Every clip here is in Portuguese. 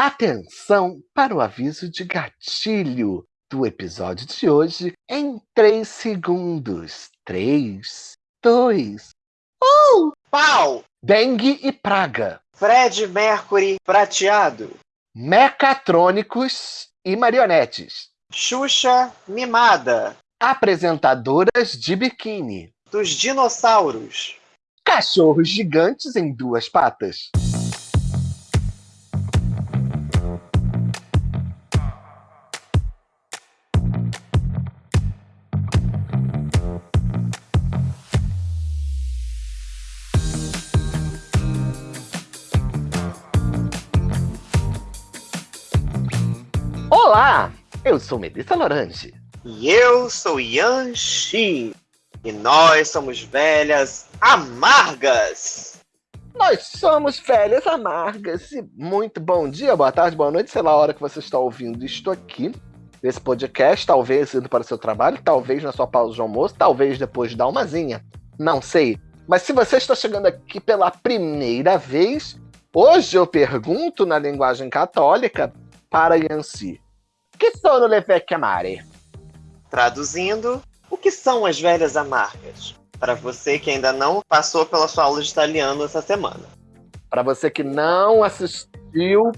Atenção para o aviso de gatilho do episódio de hoje em 3 segundos. 3, 2, 1. Pau! Dengue e praga. Fred Mercury prateado. Mecatrônicos e marionetes. Xuxa mimada. Apresentadoras de biquíni. Dos dinossauros. Cachorros gigantes em duas patas. Eu sou Melissa Lorange. E eu sou Yan Shi. E nós somos velhas amargas. Nós somos velhas amargas e muito bom dia, boa tarde, boa noite, sei lá a hora que você está ouvindo isto aqui. Esse podcast, talvez indo para o seu trabalho, talvez na sua pausa de almoço, talvez depois de dar uma zinha, não sei. Mas se você está chegando aqui pela primeira vez, hoje eu pergunto na linguagem católica para Yancy. Que sono le vecchie amare? Traduzindo, o que são as velhas amargas? Para você que ainda não passou pela sua aula de italiano essa semana. Para você que não assistiu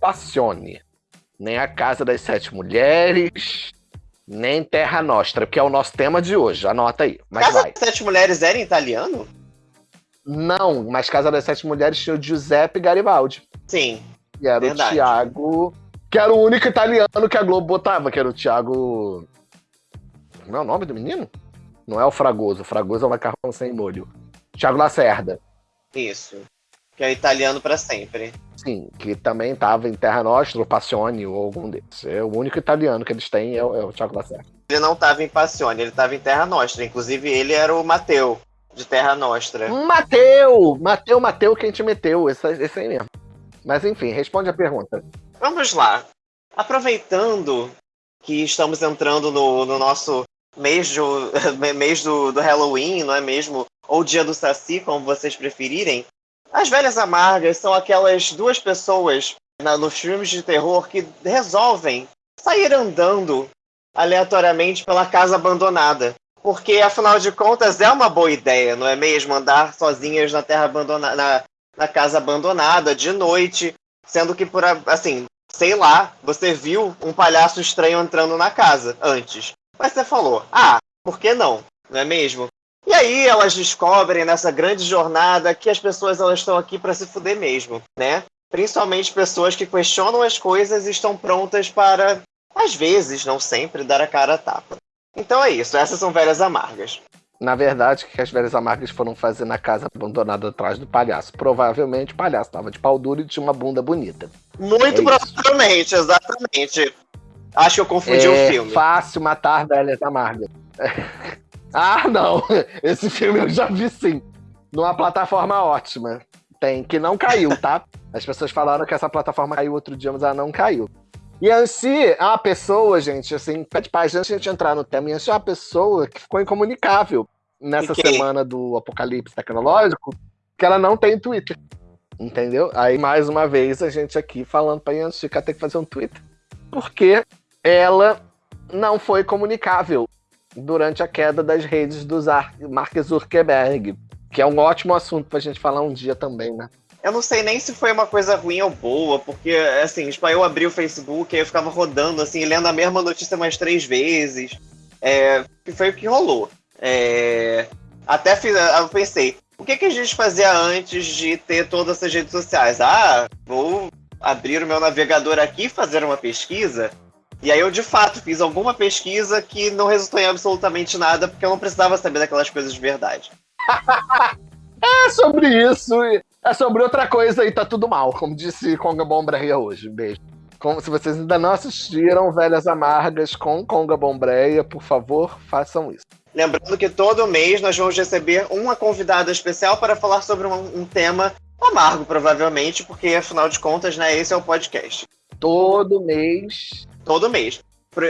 Passione, nem A Casa das Sete Mulheres, nem Terra Nostra, que é o nosso tema de hoje. Anota aí. Mas Casa vai. das Sete Mulheres era em italiano? Não, mas Casa das Sete Mulheres tinha o Giuseppe Garibaldi. Sim. E era Verdade. o Tiago. Que era o único italiano que a Globo botava, que era o Tiago. Como é o nome do menino? Não é o Fragoso. O Fragoso é o macarrão sem molho. Tiago Lacerda. Isso. Que é italiano para sempre. Sim, que também estava em Terra Nostra, Passione, ou algum desses. É o único italiano que eles têm é o, é o Tiago Lacerda. Ele não estava em Passione, ele estava em Terra Nostra. Inclusive, ele era o Mateu, de Terra Nostra. Mateu! Mateu, Mateu, quem te meteu? Esse, esse aí mesmo. Mas enfim, responde a pergunta. Vamos lá. Aproveitando que estamos entrando no, no nosso mês, do, mês do, do Halloween, não é mesmo? Ou dia do Saci, como vocês preferirem. As velhas amargas são aquelas duas pessoas na, nos filmes de terror que resolvem sair andando aleatoriamente pela casa abandonada. Porque, afinal de contas, é uma boa ideia, não é mesmo? Andar sozinhas na terra abandonada, na, na casa abandonada, de noite, sendo que por assim, sei lá, você viu um palhaço estranho entrando na casa antes. Mas você falou, ah, por que não? Não é mesmo? E aí elas descobrem nessa grande jornada que as pessoas elas estão aqui para se fuder mesmo, né? Principalmente pessoas que questionam as coisas e estão prontas para, às vezes, não sempre, dar a cara a tapa. Então é isso, essas são velhas amargas. Na verdade, o que as velhas amargas foram fazer na casa abandonada atrás do palhaço? Provavelmente o palhaço estava de pau duro e tinha uma bunda bonita. Muito É isso. provavelmente, exatamente. Acho que eu confundi é o filme. fácil matar velhas amargas. ah, não! Esse filme eu já vi sim. Numa plataforma ótima. Tem, que não caiu, tá? As pessoas falaram que essa plataforma caiu outro dia, mas ela não caiu. E a Ansi é uma pessoa, gente, assim, pede paz, antes de a gente entrar no tema, a Ansi é uma pessoa que ficou incomunicável nessa E semana do apocalipse tecnológico, que ela não tem Twitter. Entendeu? Aí, mais uma vez, a gente aqui falando pra Yancy que ela tem que fazer um Twitter. Porque ela não foi comunicável durante a queda das redes do Mark Zuckerberg. Que é um ótimo assunto pra gente falar um dia também, né? Eu não sei nem se foi uma coisa ruim ou boa, porque, assim, tipo, eu abri o Facebook e eu ficava rodando, assim, lendo a mesma notícia mais três vezes. É, foi o que rolou. É, até fiz, eu pensei, o que, que a gente fazia antes de ter todas essas redes sociais? Ah, vou abrir o meu navegador aqui e fazer uma pesquisa. E aí eu, de fato, fiz alguma pesquisa que não resultou em absolutamente nada, porque eu não precisava saber daquelas coisas de verdade. É sobre isso, é sobre outra coisa e tá tudo mal, como disse Conga Bombreia hoje. Beijo. Como se vocês ainda não assistiram Velhas Amargas com Conga Bombreia, por favor, façam isso. Lembrando que todo mês nós vamos receber uma convidada especial para falar sobre um, um tema amargo, provavelmente, porque afinal de contas, né, esse é o podcast. Todo mês. Todo mês.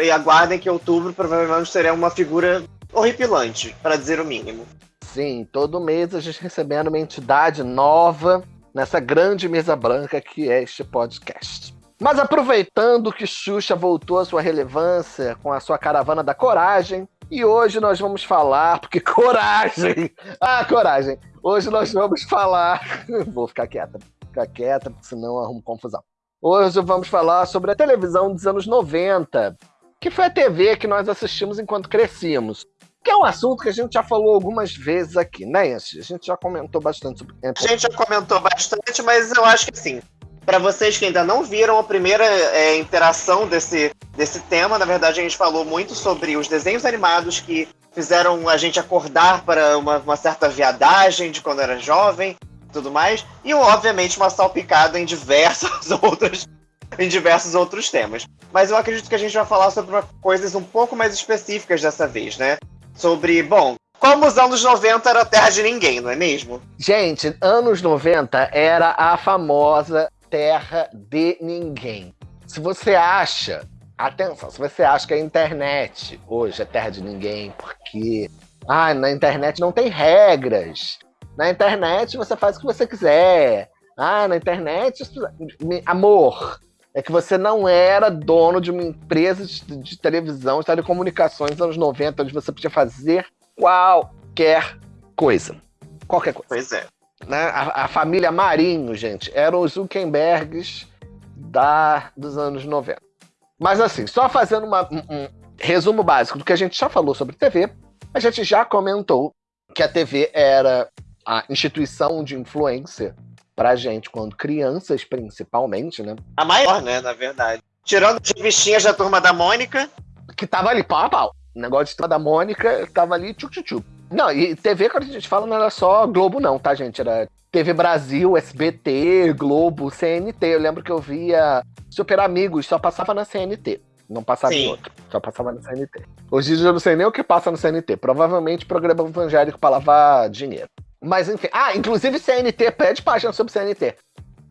E aguardem que outubro provavelmente será uma figura horripilante, para dizer o mínimo. Sim, todo mês a gente recebendo uma entidade nova nessa grande mesa branca que é este podcast. Mas aproveitando que Xuxa voltou à sua relevância com a sua caravana da coragem, e hoje nós vamos falar, porque coragem! Ah, coragem! Hoje nós vamos falar. Vou ficar quieta, ficar quieta, porque senão arrumo confusão. Hoje vamos falar sobre a televisão dos anos 90, que foi a TV que nós assistimos enquanto crescíamos. Que é um assunto que a gente já falou algumas vezes aqui, né, Yancy? A gente já comentou bastante sobre. A gente já comentou bastante, mas eu acho que sim. Para vocês que ainda não viram a primeira é, interação desse, desse tema, na verdade a gente falou muito sobre os desenhos animados que fizeram a gente acordar para uma, uma certa viadagem de quando era jovem tudo mais. E, obviamente, uma salpicada em diversas outras em diversos outros temas. Mas eu acredito que a gente vai falar sobre coisas um pouco mais específicas dessa vez, né? Sobre, bom, como os anos 90 era terra de ninguém, não é mesmo? Gente, anos 90 era a famosa terra de ninguém. Se você acha, atenção, se você acha que a internet hoje é terra de ninguém, porque ah, na internet não tem regras. Na internet você faz o que você quiser. Ah, na internet, amor, é que você não era dono de uma empresa de, de televisão, de telecomunicações nos anos 90, onde você podia fazer qualquer coisa. Qualquer coisa. Pois é. Né? A, a, família Marinho, gente, eram os Zuckerbergs da, dos anos 90. Mas assim, só fazendo uma, um, um resumo básico do que a gente já falou sobre TV, a gente já comentou que a TV era a instituição de influência pra gente, quando crianças, principalmente, né? A maior, né, na verdade. Tirando as revistinhas da turma da Mônica. Que tava ali pau a pau. O negócio de turma da Mônica tava ali tchuc tchuc tchuc. Não, e TV, quando a gente fala, não era só Globo, não, tá, gente? Era TV Brasil, SBT, Globo, CNT. Eu lembro que eu via Super Amigos, só passava na CNT. Não passava Sim. em outro, só passava na CNT. Hoje eu não sei nem o que passa no CNT. Provavelmente programa evangélico para lavar dinheiro. Mas enfim. Ah, inclusive CNT, pede página sobre CNT.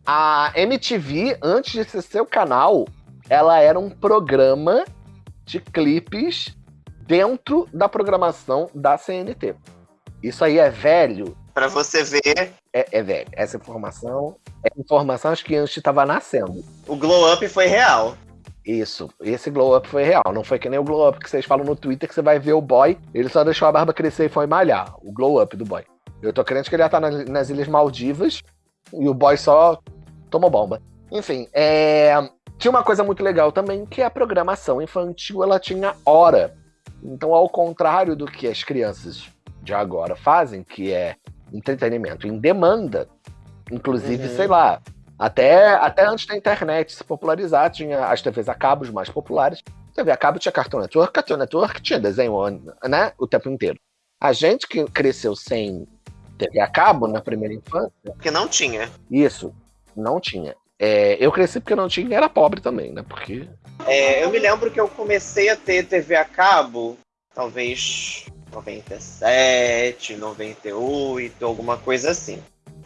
A MTV, antes de ser seu canal, ela era um programa de clipes dentro da programação da CNT. Isso aí é velho. Para você ver. É, é, velho. Essa informação é informação acho que antes estava nascendo. O glow up foi real. Isso, esse glow up foi real. Não foi que nem o glow up que vocês falam no Twitter que você vai ver o boy, ele só deixou a barba crescer e foi malhar. O glow up do boy. Eu tô crente que ele ia estar nas Ilhas Maldivas e o boy só tomou bomba. Enfim, é... tinha uma coisa muito legal também, que a programação infantil ela tinha hora. Então, ao contrário do que as crianças de agora fazem, que é entretenimento em demanda, inclusive, uhum. sei lá, até, até antes da internet se popularizar, tinha as TVs a cabo, os mais populares. TV a cabo tinha Cartoon Network, Cartoon Network tinha desenho né, o tempo inteiro. A gente que cresceu sem TV a cabo na primeira infância. Porque não tinha. Isso, não tinha. É, eu cresci porque não tinha e era pobre também, né? Porque. É, eu me lembro que eu comecei a ter TV a cabo, talvez 97, 98, alguma coisa assim.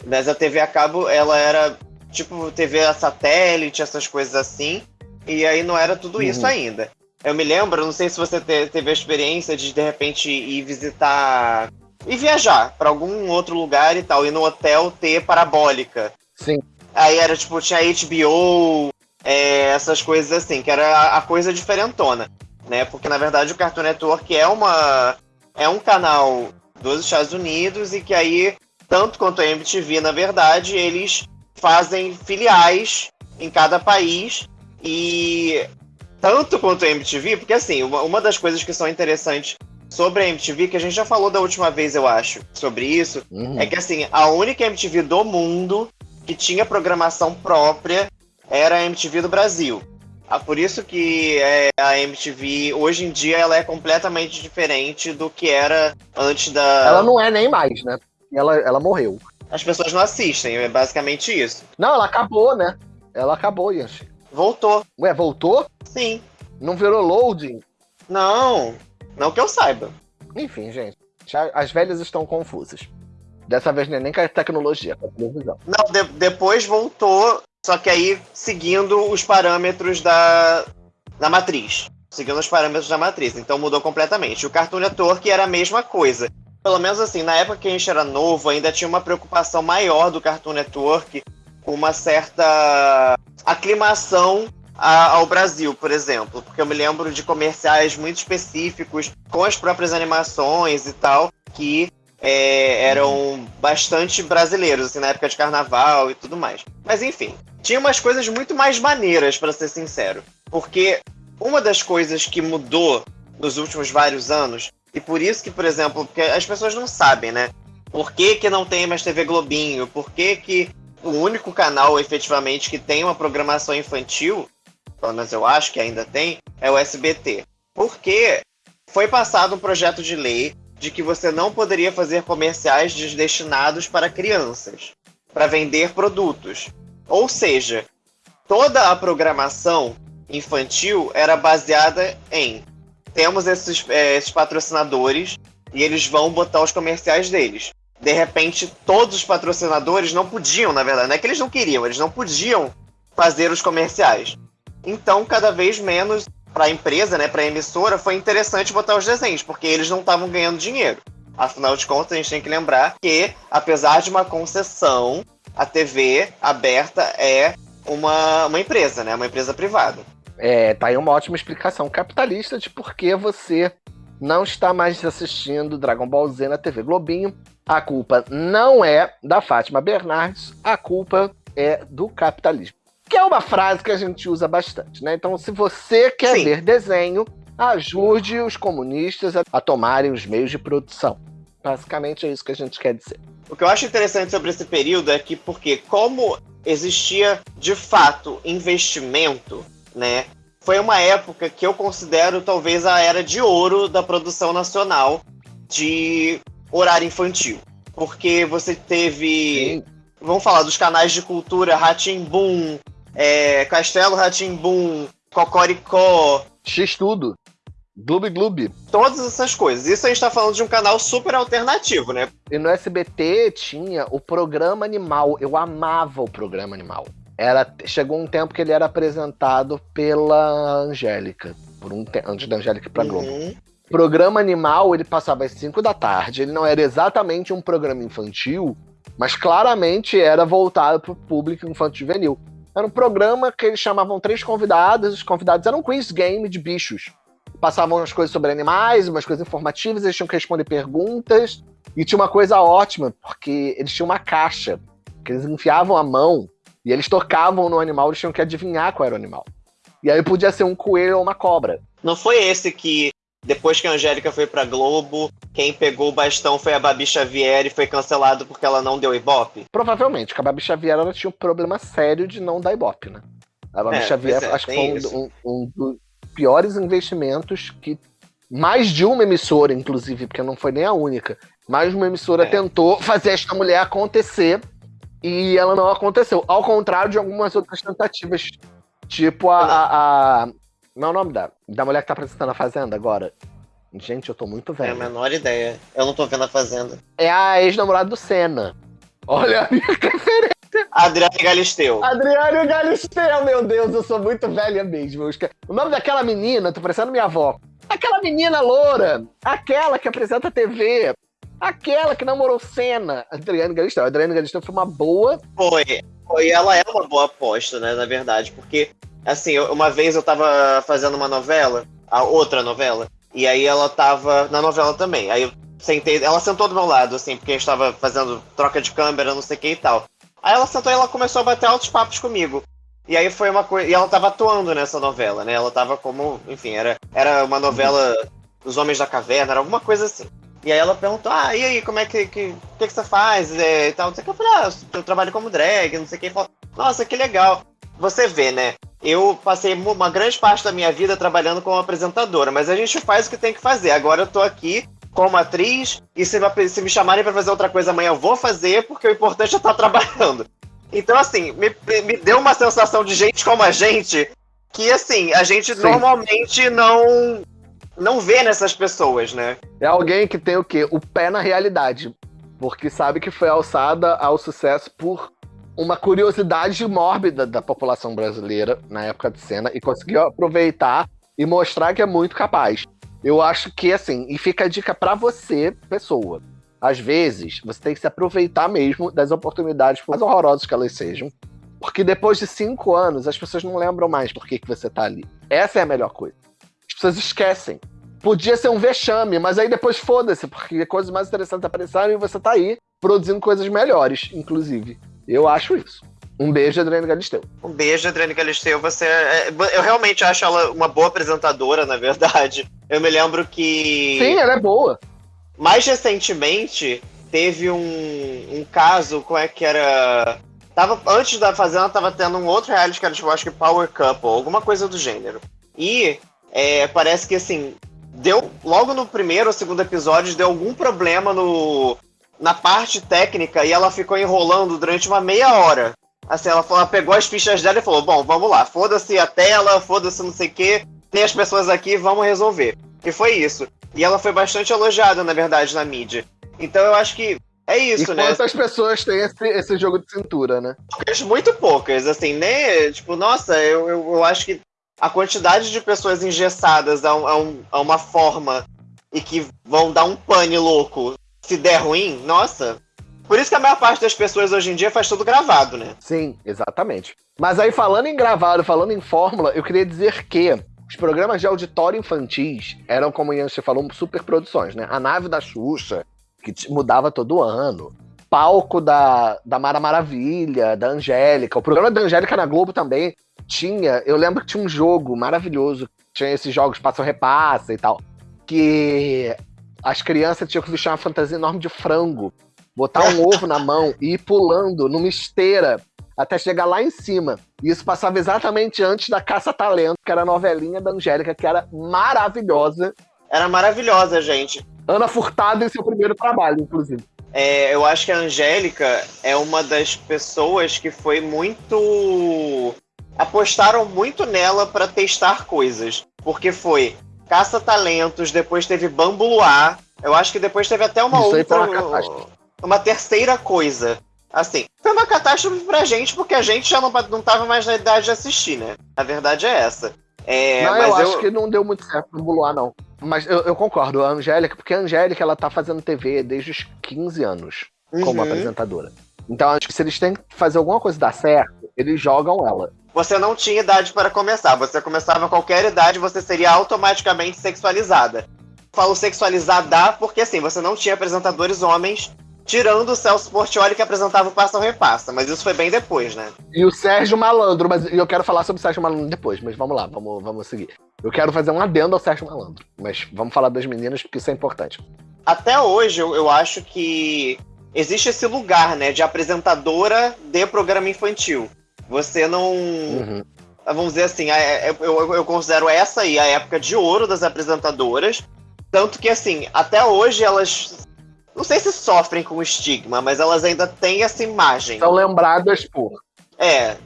Mas a TV a cabo, ela era tipo TV a satélite, essas coisas assim. E aí não era tudo isso uhum. ainda. Eu me lembro, não sei se você teve a experiência de de repente ir visitar e viajar para algum outro lugar e tal, e no hotel ter parabólica. Sim. Aí era tipo, tinha HBO, é, essas coisas assim, que era a coisa diferentona, né? Porque na verdade o Cartoon Network é uma é um canal dos Estados Unidos e que aí tanto quanto a MTV, na verdade, eles fazem filiais em cada país e tanto quanto a MTV, porque assim, uma, uma das coisas que são interessantes sobre a MTV, que a gente já falou da última vez, eu acho, sobre isso, uhum. é que assim, a única MTV do mundo que tinha programação própria era a MTV do Brasil. Ah, por isso que é, a MTV, hoje em dia, ela é completamente diferente do que era antes da... Ela não é nem mais, né? Ela, ela morreu. As pessoas não assistem, é basicamente isso. Não, ela acabou, né? Ela acabou, Yanchi. Voltou. Ué, voltou? Sim. Não virou loading? Não. Não que eu saiba. Enfim, gente. As velhas estão confusas. Dessa vez não é nem com a tecnologia, com a televisão. Não, de depois voltou, só que aí seguindo os parâmetros da, da matriz. Seguindo os parâmetros da matriz. Então mudou completamente. O Cartoon Network era a mesma coisa. Pelo menos assim, na época que a gente era novo, ainda tinha uma preocupação maior do Cartoon Network com uma certa aclimação a, ao Brasil, por exemplo, porque eu me lembro de comerciais muito específicos com as próprias animações e tal que é, eram bastante brasileiros, assim, na época de carnaval e tudo mais. Mas enfim, tinha umas coisas muito mais maneiras, para ser sincero. Porque uma das coisas que mudou nos últimos vários anos, e por isso que, por exemplo, porque as pessoas não sabem, né? Por que, que não tem mais TV Globinho? Por que, que o único canal efetivamente que tem uma programação infantil, pelo menos eu acho que ainda tem, é o SBT? Porque foi passado um projeto de lei de que você não poderia fazer comerciais destinados para crianças, para vender produtos. Ou seja, toda a programação infantil era baseada em temos esses, é, esses patrocinadores e eles vão botar os comerciais deles. De repente, todos os patrocinadores não podiam, na verdade, não é que eles não queriam, eles não podiam fazer os comerciais. Então, cada vez menos para a empresa, né, para a emissora, foi interessante botar os desenhos, porque eles não estavam ganhando dinheiro. Afinal de contas, a gente tem que lembrar que, apesar de uma concessão, a TV aberta é uma, uma empresa, né, uma empresa privada. É, tá aí uma ótima explicação capitalista de por que você não está mais assistindo Dragon Ball Z na TV Globinho. A culpa não é da Fátima Bernardes, a culpa é do capitalismo que é uma frase que a gente usa bastante, né? Então, se você quer Sim. ver desenho, ajude os comunistas a, a tomarem os meios de produção. Basicamente é isso que a gente quer dizer. O que eu acho interessante sobre esse período é que, porque como existia de fato investimento, né? Foi uma época que eu considero talvez a era de ouro da produção nacional de horário infantil. Porque você teve. Sim. Vamos falar dos canais de cultura Boom, é, Castelo Ratimbum, Cocoricó. X-Tudo. Gloob Gloob. Todas essas coisas. Isso a gente tá falando de um canal super alternativo, né? E no SBT tinha o programa Animal. Eu amava o programa Animal. Era, chegou um tempo que ele era apresentado pela Angélica. Por um antes da Angélica pra Globo. Uhum. Programa Animal, ele passava às 5 da tarde. Ele não era exatamente um programa infantil, mas claramente era voltado para o público infantil juvenil. Era um programa que eles chamavam três convidados, os convidados eram um quiz game de bichos. Passavam umas coisas sobre animais, umas coisas informativas, eles tinham que responder perguntas. E tinha uma coisa ótima, porque eles tinham uma caixa, que eles enfiavam a mão e eles tocavam no animal, eles tinham que adivinhar qual era o animal. E aí podia ser um coelho ou uma cobra. Não foi esse que depois que a Angélica foi pra Globo, quem pegou o bastão foi a Babi Xavier e foi cancelado porque ela não deu ibope? Provavelmente, porque a Babi Xavier ela tinha um problema sério de não dar ibope, né? A Babi é, Xavier é, acho que foi um, um, um, dos piores investimentos que mais de uma emissora, inclusive, porque não foi nem a única, mais de uma emissora é. tentou fazer esta mulher acontecer e ela não aconteceu. Ao contrário de algumas outras tentativas, tipo a, a, a não é o nome da, da mulher que tá apresentando a Fazenda agora? Gente, eu tô muito velho. É a menor ideia. Eu não tô vendo a Fazenda. É a ex-namorada do Senna. Olha a minha referência. Adriane Galisteu. Adriane Galisteu, meu Deus, eu sou muito velha mesmo. O nome daquela menina, tô parecendo minha avó. Aquela menina loura, aquela que apresenta a TV, aquela que namorou Senna. Adriane Galisteu. A Adriane Galisteu foi uma boa. Foi. Foi, ela é uma boa aposta, né, na verdade, porque Assim, uma vez eu tava fazendo uma novela, a outra novela, e aí ela tava na novela também. Aí eu sentei, ela sentou do meu lado, assim, porque a gente tava fazendo troca de câmera, não sei o que e tal. Aí ela sentou e ela começou a bater altos papos comigo. E aí foi uma coisa. E ela tava atuando nessa novela, né? Ela tava como. Enfim, era, era uma novela Os Homens da Caverna, era alguma coisa assim. E aí ela perguntou, ah, e aí, como é que. que, que, que você faz? É, e tal, não sei o que. Eu falei, ah, eu trabalho como drag, não sei o que. Falou, Nossa, que legal. Você vê, né? Eu passei uma grande parte da minha vida trabalhando como apresentadora, mas a gente faz o que tem que fazer. Agora eu tô aqui como atriz e se, se me chamarem para fazer outra coisa amanhã eu vou fazer, porque o importante é estar trabalhando. Então, assim, me, me deu uma sensação de gente como a gente que, assim, a gente Sim. normalmente não não vê nessas pessoas, né? É alguém que tem o quê? O pé na realidade. Porque sabe que foi alçada ao sucesso por uma curiosidade mórbida da população brasileira na época de cena e conseguiu aproveitar e mostrar que é muito capaz. Eu acho que, assim, e fica a dica para você, pessoa. Às vezes, você tem que se aproveitar mesmo das oportunidades, por mais horrorosas que elas sejam, Porque depois de cinco anos, as pessoas não lembram mais por que, que você tá ali. Essa é a melhor coisa. As pessoas esquecem. Podia ser um vexame, mas aí depois foda-se, porque coisas mais interessantes apareceram e você tá aí produzindo coisas melhores, inclusive. Eu acho isso. Um beijo, Adriane Galisteu. Um beijo, Adriane Galisteu. Você, é, eu realmente acho ela uma boa apresentadora, na verdade. Eu me lembro que. Sim, ela é boa. Mais recentemente, teve um, um caso, como é que era? Tava, antes da Fazenda, tava tendo um outro reality que era, tipo, acho que Power Couple, alguma coisa do gênero. E é, parece que, assim, deu. Logo no primeiro ou segundo episódio, deu algum problema no, na parte técnica e ela ficou enrolando durante uma meia hora. Assim, ela, falou, ela pegou as fichas dela e falou: Bom, vamos lá, foda-se a tela, foda-se não sei o que, tem as pessoas aqui, vamos resolver. E foi isso. E ela foi bastante elogiada, na verdade, na mídia. Então eu acho que é isso, e né? Quantas pessoas têm esse, esse jogo de cintura, né? Muito poucas, assim, né? Tipo, nossa, eu, eu, eu acho que a quantidade de pessoas engessadas a, um, a, um, a uma forma e que vão dar um pane louco se der ruim, nossa, por isso que a maior parte das pessoas hoje em dia faz tudo gravado, né? Sim, exatamente. Mas aí, falando em gravado, falando em fórmula, eu queria dizer que os programas de auditório infantis eram, como você falou, super produções, né? A nave da Xuxa, que mudava todo ano. Palco da, da Mara Maravilha, da Angélica. O programa da Angélica na Globo também tinha. Eu lembro que tinha um jogo maravilhoso. Tinha esses jogos passa-repassa e tal. Que as crianças tinham que vestir uma fantasia enorme de frango botar um ovo na mão e ir pulando numa esteira até chegar lá em cima. E isso passava exatamente antes da Caça Talento, que era a novelinha da Angélica, que era maravilhosa. Era maravilhosa, gente. Ana Furtado em seu primeiro trabalho, inclusive. É, eu acho que a Angélica é uma das pessoas que foi muito. apostaram muito nela para testar coisas. Porque foi Caça Talentos, depois teve Bambu Luar. Eu acho que depois teve até uma Isso outra. Uma uma terceira coisa. Assim, foi uma catástrofe pra gente, porque a gente já não, não tava mais na idade de assistir, né? A verdade é essa. É, não, eu, eu, acho que não deu muito certo no Buluá, não. Mas eu, eu, concordo, a Angélica, porque a Angélica, ela tá fazendo TV desde os 15 anos, uhum. como apresentadora. Então acho que se eles têm que fazer alguma coisa dar certo, eles jogam ela. Você não tinha idade para começar. Você começava a qualquer idade, você seria automaticamente sexualizada. Falo sexualizada porque assim, você não tinha apresentadores homens Tirando o Celso Portioli que apresentava o Passa ou Repassa, mas isso foi bem depois, né? E o Sérgio Malandro, mas eu quero falar sobre o Sérgio Malandro depois, mas vamos lá, vamos, vamos seguir. Eu quero fazer um adendo ao Sérgio Malandro, mas vamos falar das meninas porque isso é importante. Até hoje eu, eu acho que existe esse lugar, né, de apresentadora de programa infantil. Você não. Uhum. Vamos dizer assim, eu, eu, eu considero essa aí a época de ouro das apresentadoras. Tanto que, assim, até hoje elas não sei se sofrem com estigma, mas elas ainda têm essa imagem. São lembradas por. É.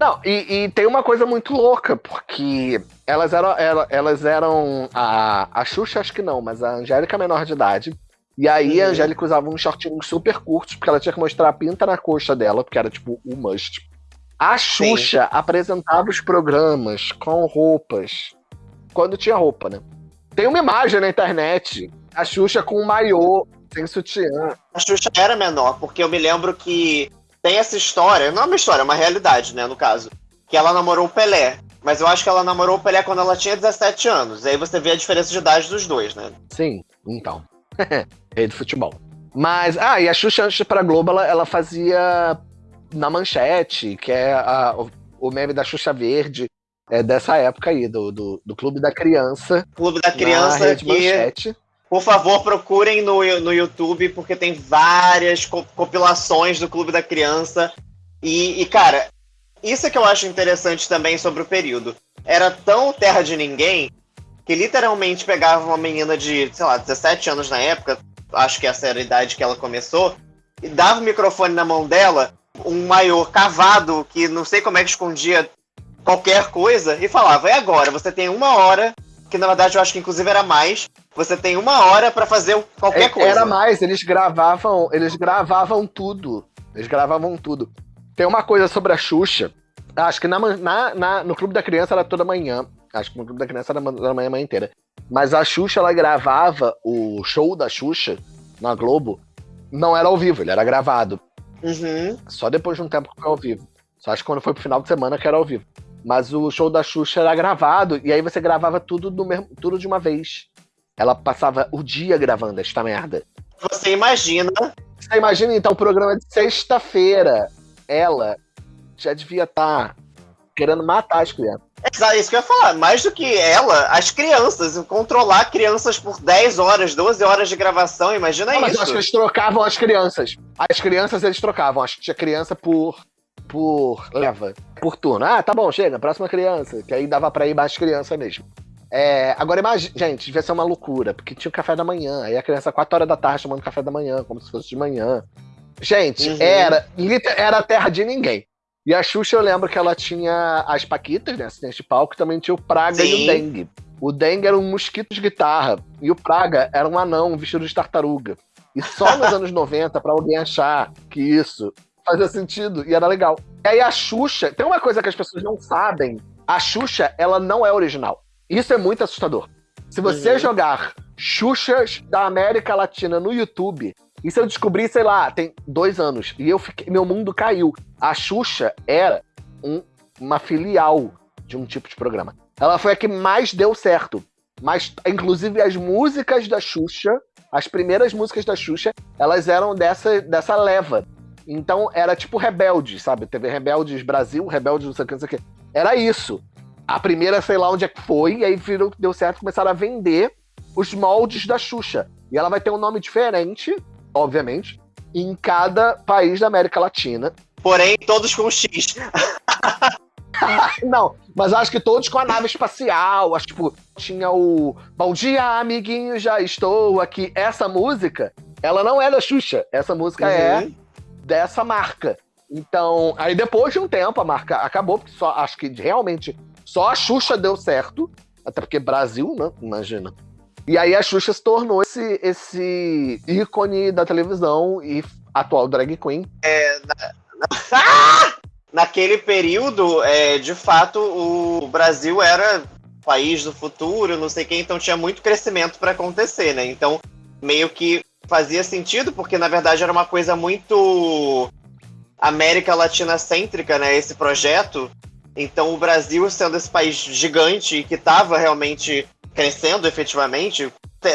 Não, e, e tem uma coisa muito louca, porque elas eram. Elas eram. A, a Xuxa, acho que não, mas a Angélica menor de idade. E aí uhum. a Angélica usava uns shortinhos super curtos, porque ela tinha que mostrar a pinta na coxa dela, porque era tipo o must. A Xuxa Sim. apresentava os programas com roupas. Quando tinha roupa, né? Tem uma imagem na internet, a Xuxa com um maiô sem sutiã. A Xuxa era menor, porque eu me lembro que tem essa história, não é uma história, é uma realidade, né, no caso, que ela namorou o Pelé. Mas eu acho que ela namorou o Pelé quando ela tinha 17 anos. E aí você vê a diferença de idade dos dois, né? Sim, então. Rei do futebol. Mas, ah, e a Xuxa antes pra Globo, ela, ela fazia na manchete, que é a, o, meme da Xuxa Verde, é dessa época aí, do, do, do Clube da Criança. Clube da Criança que, manchete. Por favor, procurem no, no YouTube, porque tem várias compilações do Clube da Criança. E, e, cara, isso é que eu acho interessante também sobre o período. Era tão terra de ninguém que literalmente pegava uma menina de, sei lá, 17 anos na época, acho que essa era a idade que ela começou, e dava o microfone na mão dela, um maior cavado que não sei como é que escondia qualquer coisa, e falava: é agora, você tem uma hora, que na verdade eu acho que inclusive era mais, você tem uma hora para fazer qualquer é, coisa. Era mais, eles gravavam, eles gravavam tudo. Eles gravavam tudo. Tem uma coisa sobre a Xuxa. Acho que na, na, na, no Clube da Criança era toda manhã. Acho que no Clube da Criança era toda manhã, manhã inteira. Mas a Xuxa, ela gravava o show da Xuxa na Globo. Não era ao vivo, ele era gravado. Uhum. Só depois de um tempo que foi ao vivo. Só acho que quando foi pro final de semana que era ao vivo. Mas o show da Xuxa era gravado, e aí você gravava tudo, do mesmo, tudo de uma vez. Ela passava o dia gravando esta merda. Você imagina. Você imagina então o programa de sexta-feira. Ela já devia estar tá querendo matar as crianças. É isso que eu ia falar. Mais do que ela, as crianças. Controlar crianças por 10 horas, 12 horas de gravação, imagina Não, isso. Mas eu acho que eles trocavam as crianças. As crianças eles trocavam. Acho que tinha criança por. por. leva. Por turno. Ah, tá bom, chega, próxima criança. Que aí dava pra ir mais criança mesmo. É, agora imagina, gente, devia ser uma loucura, porque tinha o café da manhã, aí a criança 4 horas da tarde tomando café da manhã, como se fosse de manhã. Gente, uhum. era, era a terra de ninguém. E a Xuxa, eu lembro que ela tinha as Paquitas, né? Assistente de palco, também tinha o Praga Sim. e o Dengue. O Dengue era um mosquito de guitarra. E o Praga era um anão vestido de tartaruga. E só nos anos 90, para alguém achar que isso fazia sentido e era legal. E aí a Xuxa, tem uma coisa que as pessoas não sabem: a Xuxa, ela não é original. Isso é muito assustador. Se você uhum. jogar Xuxas da América Latina no YouTube, isso eu descobri, sei lá, tem dois anos. E eu fiquei, meu mundo caiu. A Xuxa era um, uma filial de um tipo de programa. Ela foi a que mais deu certo. Mas, inclusive, as músicas da Xuxa, as primeiras músicas da Xuxa, elas eram dessa, dessa leva. Então, era tipo Rebelde, sabe? Teve Rebeldes Brasil, Rebeldes não sei o que, não sei o que. Era isso. A primeira, sei lá onde é que foi, e aí virou, deu certo, começaram a vender os moldes da Xuxa. E ela vai ter um nome diferente, obviamente, em cada país da América Latina. Porém, todos com X. Não, mas acho que todos com a nave espacial. Acho que, tipo, tinha o Bom dia, amiguinho, já estou aqui. Essa música, ela não é da Xuxa. Essa música é uhum. é dessa marca. Então, aí depois de um tempo, a marca acabou, porque só acho que realmente só a Xuxa deu certo. Até porque Brasil, né? Imagina. E aí a Xuxa se tornou esse, esse ícone da televisão e atual drag queen. É, na, na, ah! Naquele período, é, de fato, o Brasil era país do futuro, não sei quem, então tinha muito crescimento para acontecer, né? Então, meio que fazia sentido, porque na verdade era uma coisa muito América Latina cêntrica, né? Esse projeto. Então, o Brasil, sendo esse país gigante que estava realmente crescendo efetivamente,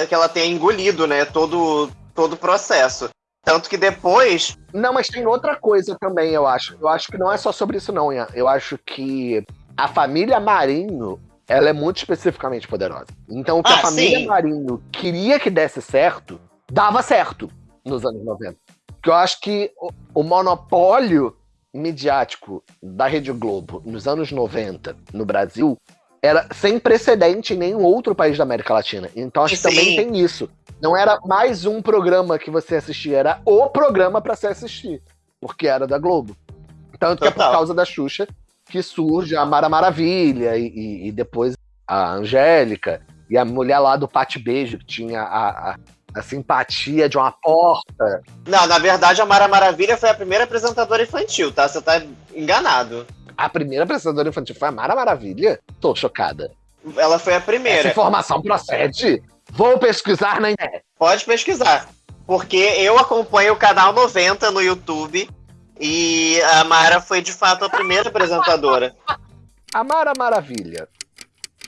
que ela tenha engolido, né, todo, todo o processo. Tanto que depois. Não, mas tem outra coisa também, eu acho. Eu acho que não é só sobre isso, não, Ian. Eu acho que a família Marinho ela é muito especificamente poderosa. Então, o que ah, a família sim. Marinho queria que desse certo, dava certo nos anos 90. Porque eu acho que o, o monopólio midiático da Rede Globo nos anos 90 no Brasil era sem precedente em nenhum outro país da América Latina. Então acho que Sim. também tem isso. Não era mais um programa que você assistia, era o programa para se assistir, porque era da Globo. Tanto Total. que é por causa da Xuxa que surge a Mara Maravilha e, e, e depois a Angélica e a mulher lá do Pate Beijo, que tinha a, a, a, simpatia de uma porta. Não, na verdade a Mara Maravilha foi a primeira apresentadora infantil, tá? Você tá enganado a primeira apresentadora infantil foi a Mara Maravilha? Tô chocada. Ela foi a primeira. Essa informação procede? Vou pesquisar na internet. Pode pesquisar. Porque eu acompanho o canal 90 no YouTube e a Mara foi de fato a primeira apresentadora. A Mara Maravilha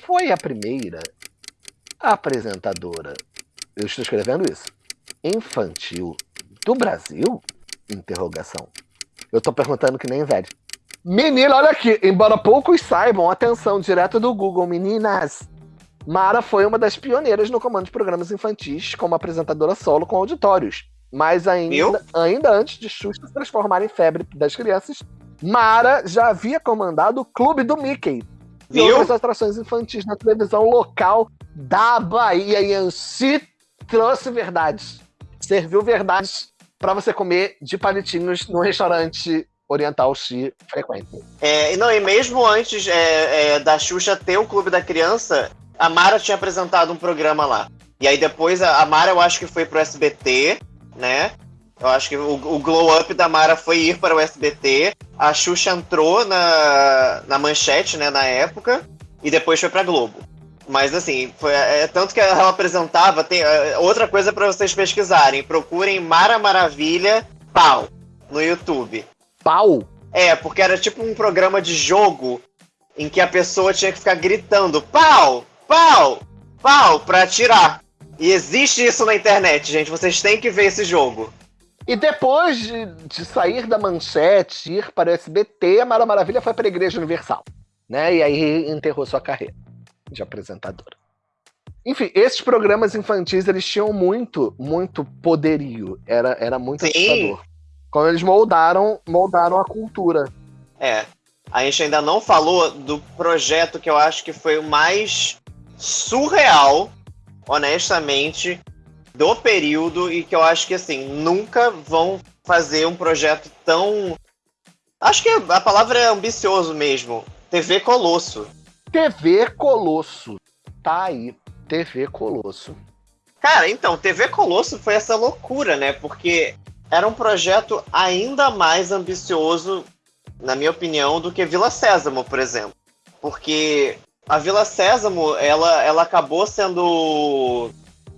foi a primeira apresentadora. Eu estou escrevendo isso. Infantil do Brasil? Interrogação. Eu tô perguntando que nem velho. Menina, olha aqui. Embora poucos saibam, atenção, direto do Google, meninas. Mara foi uma das pioneiras no comando de programas infantis como apresentadora solo com auditórios. Mas ainda, ainda antes de Xuxa se transformar em febre das crianças, Mara já havia comandado o Clube do Mickey e Viu? outras atrações infantis na televisão local da Bahia. E Ansi trouxe verdades. Serviu verdades para você comer de palitinhos no restaurante oriental se frequente. É, não, e mesmo antes é, é, da Xuxa ter o Clube da Criança, a Mara tinha apresentado um programa lá. E aí depois a, a Mara, eu acho que foi pro SBT, né? Eu acho que o, o, glow up da Mara foi ir para o SBT. A Xuxa entrou na, na manchete, né, na época, e depois foi pra Globo. Mas assim, foi, é, tanto que ela apresentava. Tem, é, outra coisa para vocês pesquisarem: procurem Mara Maravilha Pau no YouTube pau. É, porque era tipo um programa de jogo em que a pessoa tinha que ficar gritando pau, pau, pau pra atirar. E existe isso na internet, gente. Vocês têm que ver esse jogo. E depois de, de sair da manchete, ir para o SBT, a Mara Maravilha foi para a Igreja Universal. Né? E aí enterrou sua carreira de apresentadora. Enfim, esses programas infantis, eles tinham muito, muito poderio. Era, era muito Sim. assustador. Quando eles moldaram, moldaram a cultura. É. A gente ainda não falou do projeto que eu acho que foi o mais surreal, honestamente, do período e que eu acho que assim nunca vão fazer um projeto tão acho que a palavra é ambicioso mesmo. TV Colosso. TV Colosso. Tá aí. TV Colosso. Cara então TV Colosso foi essa loucura né? Porque era um projeto ainda mais ambicioso na minha opinião do que Vila Sésamo por exemplo porque a Vila Sésamo ela ela acabou sendo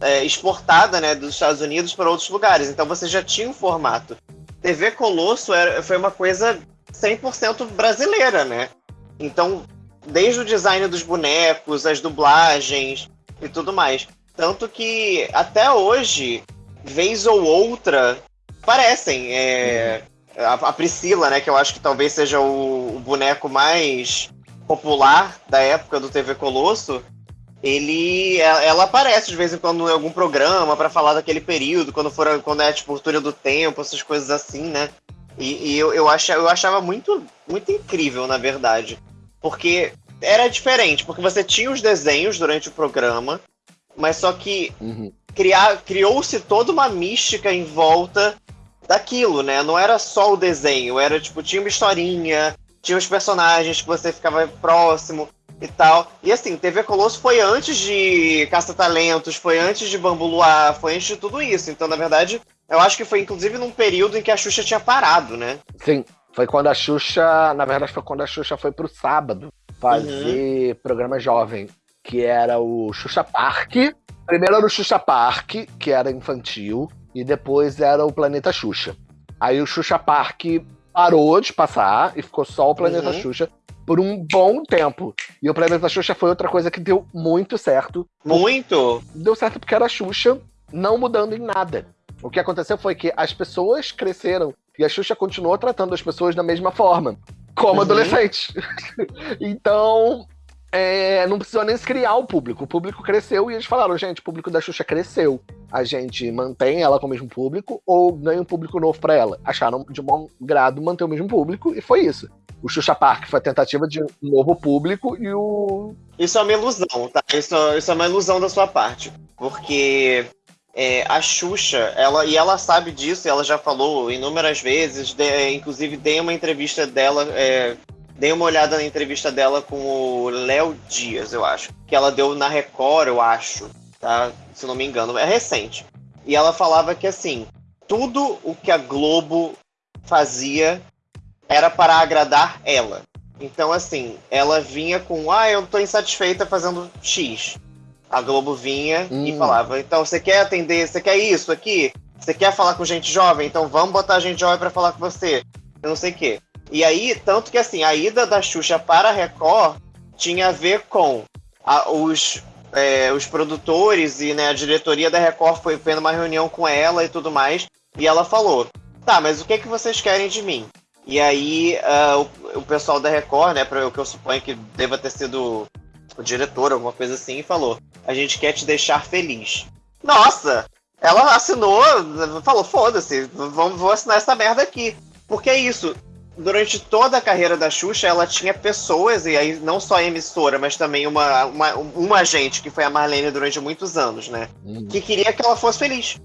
é, exportada né, dos Estados Unidos para outros lugares. Então você já tinha um formato. TV Colosso era, foi uma coisa 100% brasileira, né? Então, desde o design dos bonecos, as dublagens e tudo mais. Tanto que até hoje, vez ou outra, parecem. É, a, a, Priscila, né? Que eu acho que talvez seja o, o boneco mais popular da época do TV Colosso ele ela aparece de vez em quando em algum programa para falar daquele período, quando for quando é tipo túnel do tempo, essas coisas assim, né? E, e eu, eu, achava, eu achava muito, muito incrível, na verdade. Porque era diferente, porque você tinha os desenhos durante o programa, mas só que uhum. criou-se toda uma mística em volta daquilo, né? Não era só o desenho, era tipo, tinha uma historinha, tinha os personagens que você ficava próximo e tal. E assim, TV Colosso foi antes de Caça-Talentos, foi antes de Bambu Luar, foi antes de tudo isso. Então, na verdade, eu acho que foi inclusive num período em que a Xuxa tinha parado, né? Sim, foi quando a Xuxa, na verdade, foi quando a Xuxa foi pro sábado fazer uhum. programa jovem, que era o Xuxa Park. Primeiro era o Xuxa Park, que era infantil, e depois era o Planeta Xuxa. Aí o Xuxa Park parou de passar e ficou só o Planeta uhum. Xuxa por um bom tempo. E o Planeta Xuxa foi outra coisa que deu muito certo. Muito? Deu certo porque era a Xuxa não mudando em nada. O que aconteceu foi que as pessoas cresceram e a Xuxa continuou tratando as pessoas da mesma forma, como uhum. adolescentes. então, é, não precisou nem criar o público. O público cresceu e eles falaram, gente, o público da Xuxa cresceu. A gente mantém ela com o mesmo público ou ganha um público novo para ela. Acharam de bom grado manter o mesmo público e foi isso. O Xuxa Park foi a tentativa de um novo público e o. Isso é uma ilusão, tá? Isso, isso é uma ilusão da sua parte. Porque é, a Xuxa, ela, e ela sabe disso, ela já falou inúmeras vezes, de, inclusive dei uma entrevista dela é, Dei uma olhada na entrevista dela com o Léo Dias, eu acho. Que ela deu na Record, eu acho. Tá? Se não me engano. É recente. E ela falava que, assim, tudo o que a Globo fazia era para agradar ela. Então, assim, ela vinha com, ah, eu tô insatisfeita fazendo X. A Globo vinha hum. e falava, então, você quer atender, você quer isso aqui? Você quer falar com gente jovem? Então vamos botar gente jovem para falar com você. Eu não sei o quê. E aí, tanto que assim, a ida da Xuxa para a Record tinha a ver com a, os, é, os produtores e né, a diretoria da Record foi tendo uma reunião com ela e tudo mais. E ela falou: tá, mas o que, é que vocês querem de mim? E aí uh, o, o, pessoal da Record, né, para o que eu suponho que deva ter sido o diretor, alguma coisa assim, falou: a gente quer te deixar feliz. Nossa! Ela assinou, falou: foda-se, vou assinar essa merda aqui. Porque é isso, durante toda a carreira da Xuxa, ela tinha pessoas, e aí não só a emissora, mas também uma, uma, uma agente, que foi a Marlene durante muitos anos, né? Uhum. Que queria que ela fosse feliz.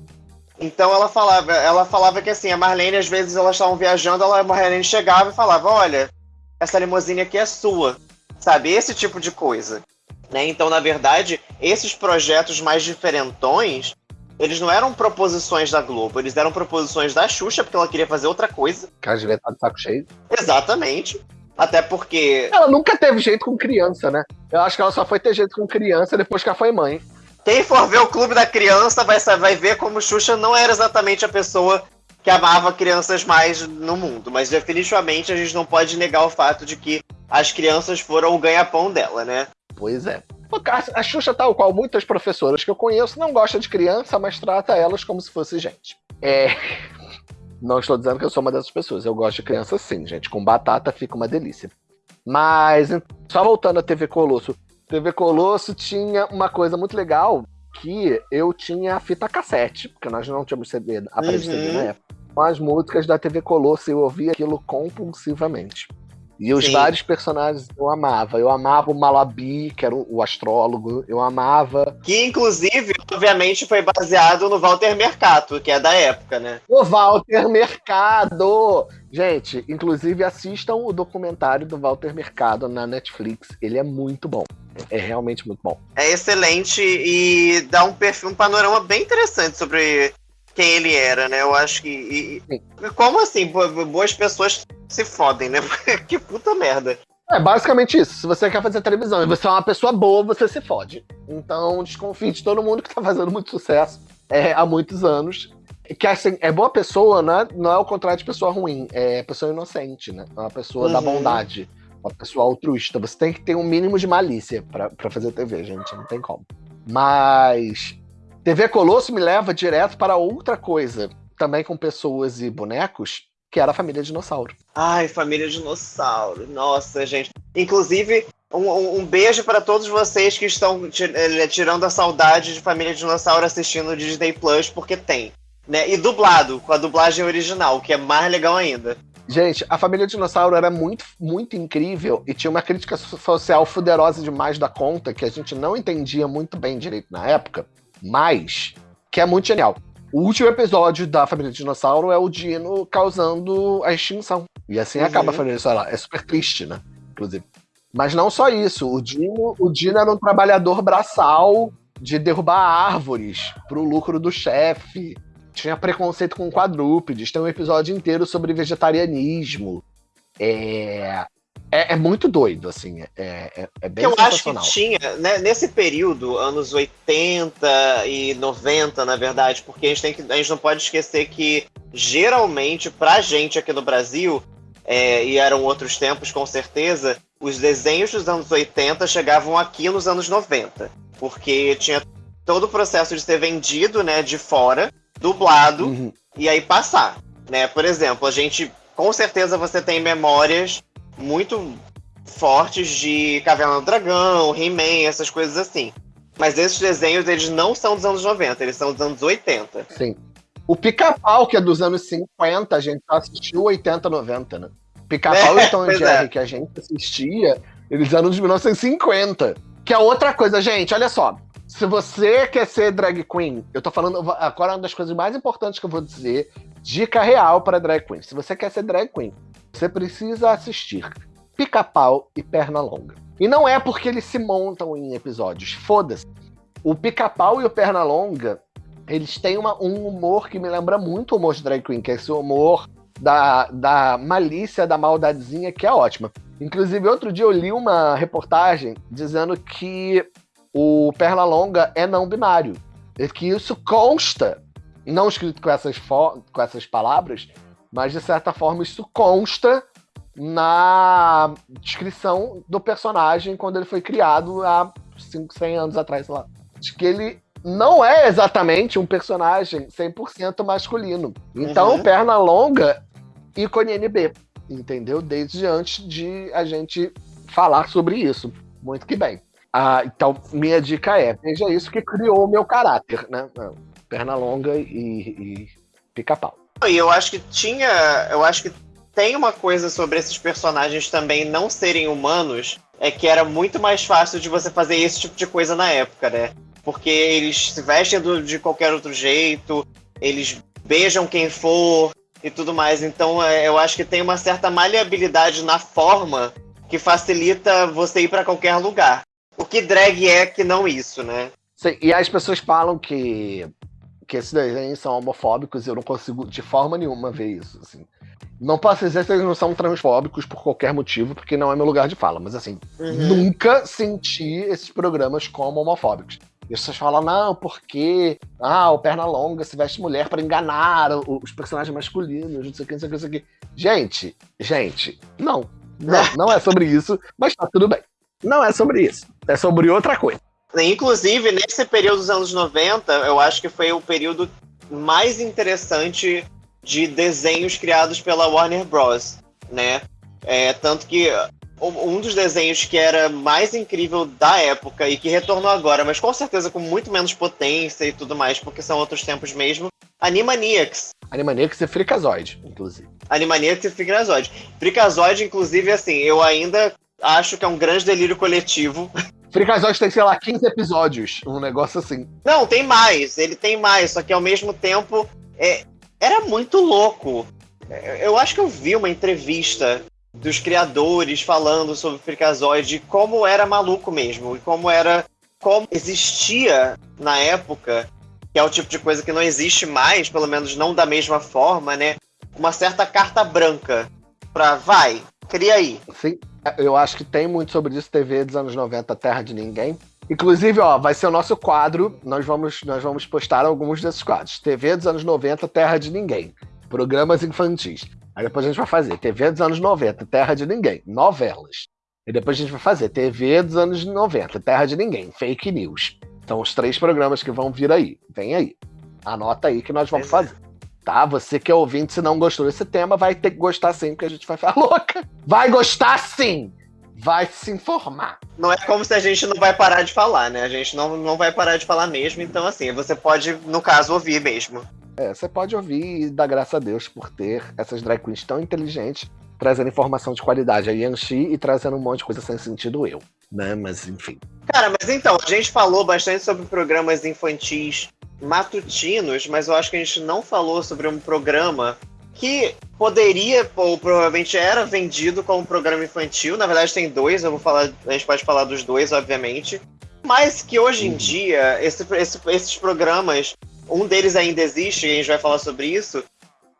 Então ela falava, ela falava que assim, a Marlene, às vezes elas estavam viajando, ela, a Marlene chegava e falava, olha, essa limusine aqui é sua. Sabe? Esse tipo de coisa. Né? Então, na verdade, esses projetos mais diferentões eles não eram proposições da Globo, eles eram proposições da Xuxa, porque ela queria fazer outra coisa. Cara, devia estar de saco cheio. Exatamente. Até porque. Ela nunca teve jeito com criança, né? Eu acho que ela só foi ter jeito com criança depois que ela foi mãe. Quem for ver o Clube da Criança vai, vai ver como Xuxa não era exatamente a pessoa que amava crianças mais no mundo, mas definitivamente a gente não pode negar o fato de que as crianças foram o ganha-pão dela, né? Pois é. A Xuxa, tal qual muitas professoras que eu conheço, não gosta de criança, mas trata elas como se fosse gente. É. Não estou dizendo que eu sou uma dessas pessoas. Eu gosto de criança sim, gente. Com batata fica uma delícia. Mas, só voltando à TV Colosso. TV Colosso tinha uma coisa muito legal que eu tinha a fita cassete, porque nós não tínhamos CD, aparelho uhum. CD na época. Com as músicas da TV Colosso, eu ouvia aquilo compulsivamente. E os Sim. vários personagens eu amava. Eu amava o Malabi, que era o astrólogo. Eu amava. Que, inclusive, obviamente, foi baseado no Walter Mercado, que é da época, né? O Walter Mercado! Gente, inclusive assistam o documentário do Walter Mercado na Netflix. Ele é muito bom. É realmente muito bom. É excelente e dá um perfil, um panorama bem interessante sobre quem ele era, né? Eu acho que. E, como assim? Boas pessoas se fodem, né? que puta merda. É basicamente isso. Se você quer fazer televisão e você é uma pessoa boa, você se fode. Então desconfie de todo mundo que tá fazendo muito sucesso é, há muitos anos. Que assim, é boa pessoa, né? não é o contrário de pessoa ruim, é pessoa inocente, né? É uma pessoa uhum. da bondade, uma pessoa altruísta. Você tem que ter um mínimo de malícia para fazer TV, gente. Não tem como. Mas TV Colosso me leva direto para outra coisa, também com pessoas e bonecos, que era a família dinossauro. Ai, família dinossauro. Nossa, gente. Inclusive, um, um beijo para todos vocês que estão eh, tirando a saudade de família dinossauro assistindo o Disney Plus, porque tem. Né? E dublado, com a dublagem original, que é mais legal ainda. Gente, a família dinossauro era muito, muito incrível e tinha uma crítica social fuderosa demais da conta que a gente não entendia muito bem direito na época mas que é muito genial. O último episódio da Família Dinossauro é o Dino causando a extinção. E assim uhum. acaba a Família Dinossauro. É super triste, né? Inclusive. Mas não só isso. O Dino, o Dino era um trabalhador braçal de derrubar árvores pro lucro do chefe. Tinha preconceito com quadrúpedes. Tem um episódio inteiro sobre vegetarianismo. É... É, é, muito doido, assim, é, é, é bem Eu acho que tinha, né, nesse período, anos 80 e 90, na verdade, porque a gente, tem que, a gente não pode esquecer que, geralmente, pra gente aqui no Brasil, é, e eram outros tempos com certeza, os desenhos dos anos 80 chegavam aqui nos anos 90, porque tinha todo o processo de ser vendido, né, de fora, dublado, uhum. e aí passar, né, por exemplo, a gente, com certeza você tem memórias muito fortes de Caverna do Dragão, He-Man, essas coisas assim. Mas esses desenhos, eles não são dos anos 90, eles são dos anos 80. Sim. O Pica-Pau, que é dos anos 50, a gente assistiu 80, 90, né? Pica-Pau é, e Tom Jerry, é. que a gente assistia, eles eram de 1950. Que é outra coisa, gente, olha só. Se você quer ser drag queen, eu tô falando agora uma das coisas mais importantes que eu vou dizer, dica real para drag queen. Se você quer ser drag queen, você precisa assistir Pica-Pau e Pernalonga. E não é porque eles se montam em episódios, foda-se. O Pica-Pau e o Pernalonga, eles têm uma, um humor que me lembra muito o humor de Drag Queen, que é esse humor da, da malícia, da maldadezinha, que é ótima. Inclusive, outro dia eu li uma reportagem dizendo que o Pernalonga é não binário. E que isso consta, não escrito com essas, com essas palavras, mas de certa forma isso consta na descrição do personagem quando ele foi criado há 5, 100 anos atrás, sei lá. De que ele não é exatamente um personagem 100% masculino. Então, uhum. perna longa, ícone NB, entendeu? Desde antes de a gente falar sobre isso. Muito que bem. Ah, então, minha dica é: veja isso que criou o meu caráter, né? Perna longa e, e pica-pau. E eu acho que tinha. Eu acho que tem uma coisa sobre esses personagens também não serem humanos. É que era muito mais fácil de você fazer esse tipo de coisa na época, né? Porque eles se vestem de qualquer outro jeito, eles beijam quem for e tudo mais. Então é, eu acho que tem uma certa maleabilidade na forma que facilita você ir para qualquer lugar. O que drag é que não isso, né? Sim, e as pessoas falam que que esses desenhos são homofóbicos e eu não consigo de forma nenhuma ver isso, assim. Não posso dizer que eles não são transfóbicos por qualquer motivo, porque não é meu lugar de fala, mas assim, uhum. nunca senti esses programas como homofóbicos. E as pessoas falam, não, porque ah, o Pernalonga se veste mulher para enganar os personagens masculinos, não sei o que, não sei o que, não sei o que. Gente, gente, não. Não, não é sobre isso, mas tá tudo bem. Não é sobre isso. É sobre outra coisa. Inclusive, nesse período dos anos 90, eu acho que foi o período mais interessante de desenhos criados pela Warner Bros. Né? É, tanto que um dos desenhos que era mais incrível da época e que retornou agora, mas com certeza com muito menos potência e tudo mais, porque são outros tempos mesmo, Animaniacs. Animaniacs e Freakazoid, inclusive. Animaniacs e Freakazoid. Freakazoid, inclusive, assim, eu ainda acho que é um grande delírio coletivo. Freakazoid tem, sei lá, 15 episódios, um negócio assim. Não, tem mais, ele tem mais, só que ao mesmo tempo é, era muito louco. Eu acho que eu vi uma entrevista dos criadores falando sobre Freakazoid como era maluco mesmo, e como era. como existia na época, que é o tipo de coisa que não existe mais, pelo menos não da mesma forma, né? Uma certa carta branca pra vai, cria aí. Sim, eu acho que tem muito sobre isso, TV dos anos 90, Terra de Ninguém. Inclusive, ó, vai ser o nosso quadro. Nós vamos, nós vamos postar alguns desses quadros. TV dos anos 90, Terra de Ninguém. Programas infantis. Aí depois a gente vai fazer TV dos anos 90, Terra de Ninguém, novelas. E depois a gente vai fazer TV dos anos 90, Terra de Ninguém, fake news. São os três programas que vão vir aí. Vem aí. Anota aí que nós vamos fazer. Tá? Você que é ouvinte, se não gostou desse tema, vai ter que gostar sim, porque a gente vai ficar louca. Vai gostar sim! Vai se informar. Não é como se a gente não vai parar de falar, né? A gente não, não vai parar de falar mesmo, então assim, você pode, no caso, ouvir mesmo. É, você pode ouvir e dar graças a Deus por ter essas drag queens tão inteligentes, trazendo informação de qualidade. A Yanxi e trazendo um monte de coisa sem sentido eu, né? Mas enfim. Cara, mas então, a gente falou bastante sobre programas infantis matutinos, mas eu acho que a gente não falou sobre um programa que poderia, ou provavelmente era vendido como programa infantil. Na verdade, tem dois, eu vou falar, a gente pode falar dos dois, obviamente. Mas que hoje em uhum. dia, esse, esse, esses programas um deles ainda existe, e a gente vai falar sobre isso,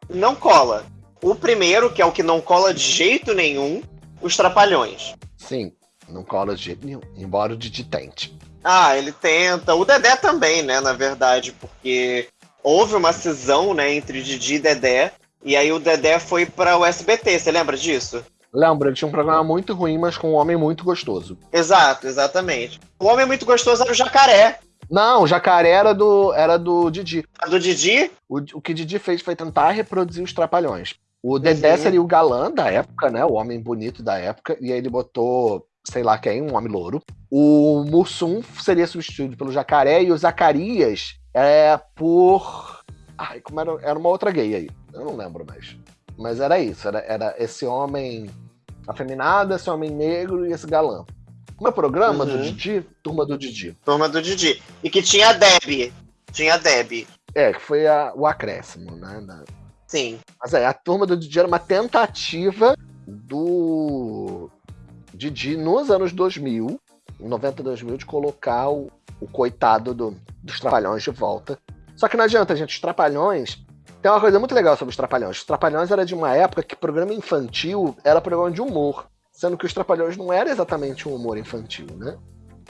não cola. O primeiro, que é o que não cola de jeito nenhum, os Trapalhões. Sim, não cola de jeito nenhum, embora o Didi tente. Ah, ele tenta. O Dedé também, né, na verdade, porque houve uma cisão, né, entre Didi e Dedé, e aí o Dedé foi para o SBT, você lembra disso? Lembra, ele tinha um programa muito ruim, mas com um homem muito gostoso. Exato, exatamente. O homem muito gostoso era o Jacaré, não, o jacaré era do, era do Didi. A do Didi? O, o que Didi fez foi tentar reproduzir os trapalhões. O Dedé uhum. seria o galã da época, né? O homem bonito da época. E aí ele botou, sei lá quem, um homem louro. O Mussum seria substituído pelo jacaré e o Zacarias é por. Ai, como era? Era uma outra gay aí. Eu não lembro mais. Mas era isso. Era, era esse homem afeminado, esse homem negro e esse galã. Como é o programa uhum. do Didi? Turma do Didi. Turma do Didi. E que tinha a Deb. Tinha a Deb. É, que foi a, o acréscimo, né? Na... Sim. Mas é, a turma do Didi era uma tentativa do Didi nos anos 2000, 90 2000, de colocar o, o coitado do, dos Trapalhões de volta. Só que não adianta, gente, os Trapalhões. Tem uma coisa muito legal sobre os Trapalhões. Os Trapalhões era de uma época que programa infantil era programa de humor. Sendo que os Trapalhões não era exatamente um humor infantil, né?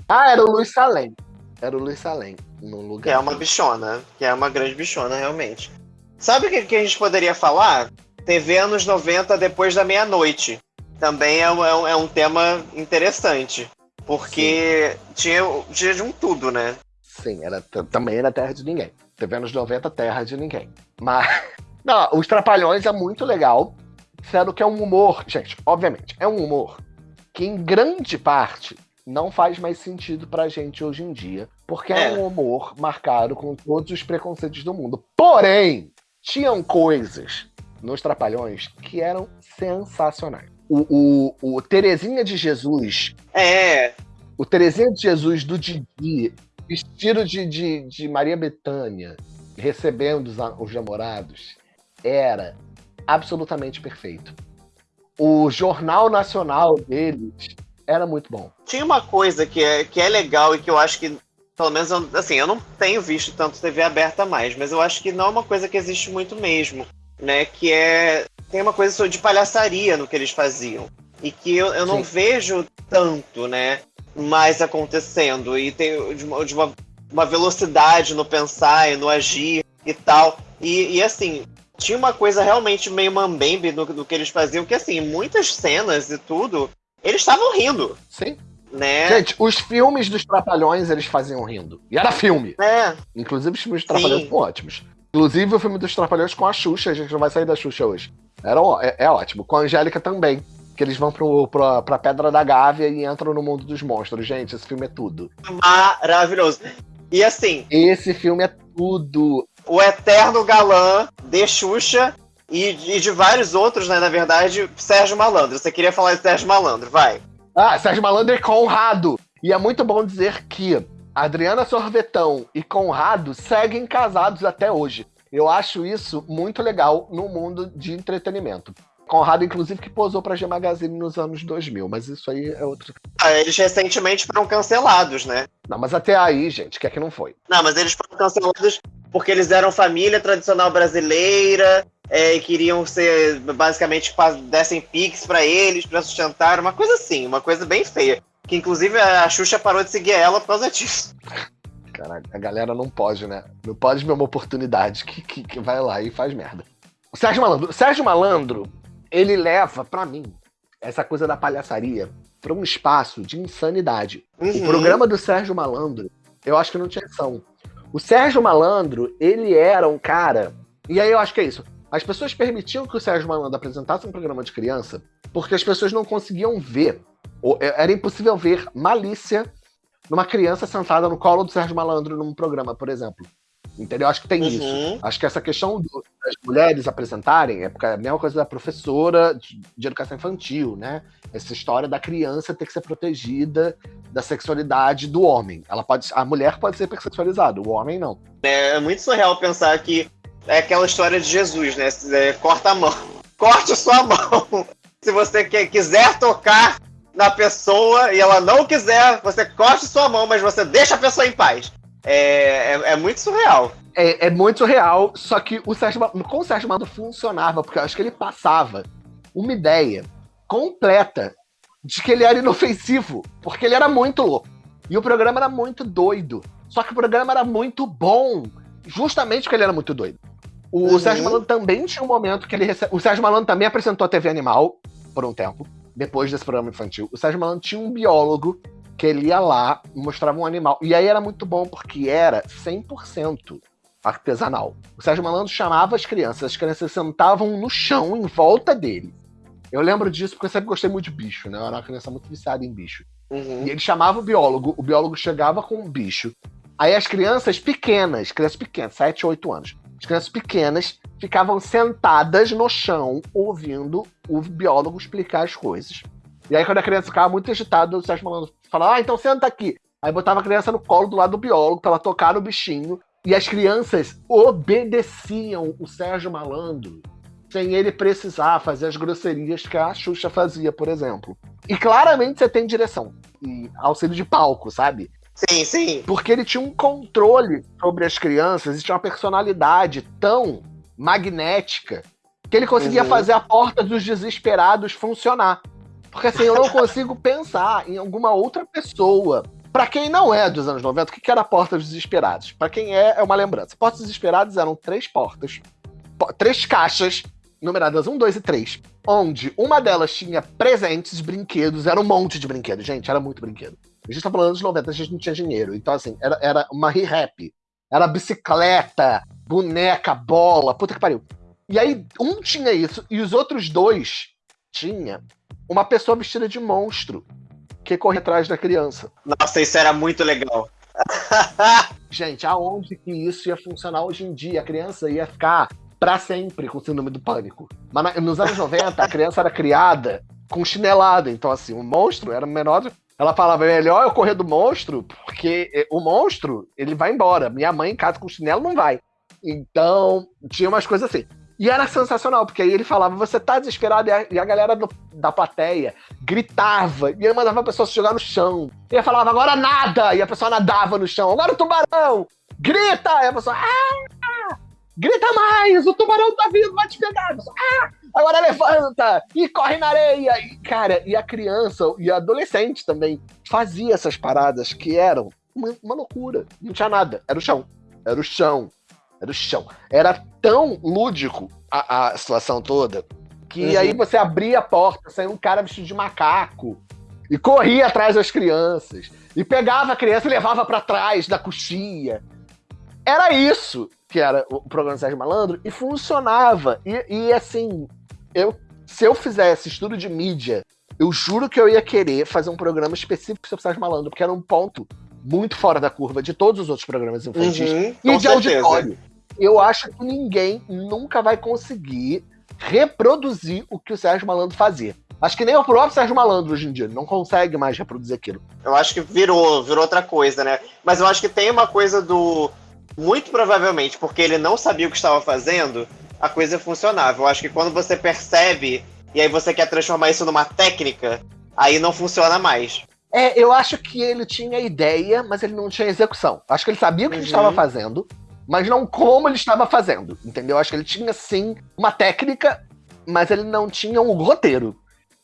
Ah, era o Luiz Salem. Era o Luiz Salem no lugar. Que é uma bichona, que é uma grande bichona, realmente. Sabe o que, que a gente poderia falar? TV anos 90 depois da meia-noite. Também é um, é, é um, tema interessante. Porque tinha, tinha de um tudo, né? Sim, era, também era terra de ninguém. TV anos 90, terra de ninguém. Mas. Não, os Trapalhões é muito legal. Sendo que é um humor, gente, obviamente, é um humor que em grande parte não faz mais sentido pra gente hoje em dia, porque é, é um humor marcado com todos os preconceitos do mundo. Porém, tinham coisas nos Trapalhões que eram sensacionais. O, o, o Terezinha de Jesus. É. O Terezinha de Jesus do Didi, vestido de, de, de Maria Betânia, recebendo os, os namorados, era absolutamente perfeito. O jornal nacional deles era muito bom. Tinha uma coisa que é, que é legal e que eu acho que, pelo menos, assim, eu não tenho visto tanto TV aberta mais, mas eu acho que não é uma coisa que existe muito mesmo, né? Que é. Tem uma coisa de palhaçaria no que eles faziam. E que eu, eu não vejo tanto, né? Mais acontecendo. E tem de uma, de uma uma velocidade no pensar e no agir e tal. E, e assim, tinha uma coisa realmente meio mambembe no, no que eles faziam, que assim, muitas cenas e tudo, eles estavam rindo. Sim. Né? Gente, os filmes dos Trapalhões eles faziam rindo. E era filme. É. Inclusive os filmes dos Trapalhões Sim. são ótimos. Inclusive o filme dos Trapalhões com a Xuxa, a gente não vai sair da Xuxa hoje. Era, é, é ótimo. Com a Angélica também. Que eles vão pro, pra, pra Pedra da Gávea e entram no mundo dos monstros. Gente, esse filme é tudo. Maravilhoso. E assim, Esse filme é tudo. o eterno galã de Xuxa e, e de vários outros, né? Na verdade, Sérgio Malandro. Você queria falar de Sérgio Malandro, vai. Ah, Sérgio Malandro e Conrado. E é muito bom dizer que Adriana Sorvetão e Conrado seguem casados até hoje. Eu acho isso muito legal no mundo de entretenimento. Conrado, inclusive, que posou pra G Magazine nos anos 2000, mas isso aí é outro. Ah, eles recentemente foram cancelados, né? Não, mas até aí, gente, que é que não foi? Não, mas eles foram cancelados porque eles eram família tradicional brasileira é, e queriam ser, basicamente, dessem pix pra eles, pra sustentar, uma coisa assim, uma coisa bem feia. Que inclusive a Xuxa parou de seguir ela por causa disso. Caralho, a galera não pode, né? Não pode ver uma oportunidade que, que, que vai lá e faz merda. O Sérgio Malandro, o Sérgio Malandro, ele leva, pra mim, essa coisa da palhaçaria pra um espaço de insanidade. O Uhum. programa do Sérgio Malandro, eu acho que não tinha ação. O Sérgio Malandro, ele era um cara. E aí eu acho que é isso. As pessoas permitiam que o Sérgio Malandro apresentasse um programa de criança porque as pessoas não conseguiam ver. é- Era impossível ver malícia numa criança sentada no colo do Sérgio Malandro num programa, por exemplo. Entendeu? Acho que tem isso. Uhum. Acho que essa questão do- das mulheres apresentarem é porque é a mesma coisa da professora de, de educação infantil, né? Essa história da criança ter que ser protegida da sexualidade do homem. Ela pode, a mulher pode ser hipersexualizada, o homem não. É muito surreal pensar que é aquela história de Jesus, né? É, corta a mão. Corte sua mão. Se você quer, quiser tocar na pessoa e ela não quiser, você corte sua mão, mas você deixa a pessoa em paz. É, é, é muito surreal. É, é muito real, só que o Sérgio, Ma- com o Sérgio Malandro funcionava, porque eu acho que ele passava uma ideia completa de que ele era inofensivo, porque ele era muito louco. E o programa era muito doido. Só que o programa era muito bom, justamente porque ele era muito doido. O Uhum. Sérgio Malandro também tinha um momento que ele recebe. O Sérgio Malandro também apresentou a TV Animal por um tempo, depois desse programa infantil. O Sérgio Malandro tinha um biólogo que ele ia lá e mostrava um animal. E aí era muito bom, porque era 100% artesanal. O Sérgio Malandro chamava as crianças, as crianças sentavam no chão em volta dele. Eu lembro disso porque eu sempre gostei muito de bicho, né? Eu era uma criança muito viciada em bicho. Uhum. E ele chamava o biólogo, o biólogo chegava com um bicho. Aí as crianças pequenas, crianças pequenas, 7, 8 anos, as crianças pequenas ficavam sentadas no chão ouvindo o biólogo explicar as coisas. E aí quando a criança ficava muito agitada, o Sérgio Malandro falava, ah, então senta aqui. Aí botava a criança no colo do lado do biólogo pra ela tocar no bichinho. E as crianças obedeciam o Sérgio Malandro sem ele precisar fazer as grosserias que a Xuxa fazia, por exemplo. E claramente você tem direção e auxílio de palco, sabe? Sim, sim. Porque ele tinha um controle sobre as crianças e tinha uma personalidade tão magnética que ele conseguia Uhum. fazer a porta dos desesperados funcionar. Porque assim, eu não consigo pensar em alguma outra pessoa. Pra quem não é dos anos 90, o que era a Porta dos Desesperados? Pra quem é, é uma lembrança. Porta dos Desesperados eram três portas, po- três caixas, numeradas 1, 2 e 3, onde uma delas tinha presentes, brinquedos, era um monte de brinquedos, gente, era muito brinquedo. A gente tá falando dos 90, a gente não tinha dinheiro, então assim, era, era uma re-rap, era bicicleta, boneca, bola, puta que pariu. E aí, um tinha isso, e os outros dois tinha uma pessoa vestida de monstro que corre atrás da criança. Nossa, isso era muito legal. Gente, aonde que isso ia funcionar hoje em dia? A criança ia ficar pra sempre com síndrome do pânico. Mas nos anos 90, a criança era criada com chinelada. Então, assim, o monstro era menor. Ela falava, é melhor eu correr do monstro, porque eh, o monstro, ele vai embora. Minha mãe em casa com chinelo não vai. Então, tinha umas coisas assim. E era sensacional, porque aí ele falava, você tá desesperado, e a, e a galera do- da plateia gritava, e ele mandava a pessoa se jogar no chão. E ele falava, agora nada! E a pessoa nadava no chão, agora o tubarão! Grita! E a pessoa, ah! Grita mais! O tubarão tá vindo, vai te pegar! A pessoa, ah! Agora levanta! E corre na areia! E, cara, e a criança, e a adolescente também, fazia essas paradas que eram uma, uma loucura. Não tinha nada. Era o chão. Era o chão. Era o chão. Era tão lúdico a, a situação toda que uhum. aí você abria a porta, saía um cara vestido de macaco e corria atrás das crianças e pegava a criança e levava para trás da coxinha. Era isso que era o programa Sérgio Malandro e funcionava. E, e assim, eu, se eu fizesse estudo de mídia, eu juro que eu ia querer fazer um programa específico sobre Sérgio Malandro, porque era um ponto muito fora da curva de todos os outros programas infantis uhum, e de certeza. auditório. Eu acho que ninguém nunca vai conseguir reproduzir o que o Sérgio Malandro fazia. Acho que nem o próprio Sérgio Malandro hoje em dia não consegue mais reproduzir aquilo. Eu acho que virou, virou outra coisa, né? Mas eu acho que tem uma coisa do. Muito provavelmente, porque ele não sabia o que estava fazendo, a coisa funcionava. Eu acho que quando você percebe e aí você quer transformar isso numa técnica, aí não funciona mais. É, eu acho que ele tinha ideia, mas ele não tinha execução. Acho que ele sabia o que uhum. ele estava fazendo, mas não como ele estava fazendo, entendeu? Acho que ele tinha sim uma técnica, mas ele não tinha um roteiro.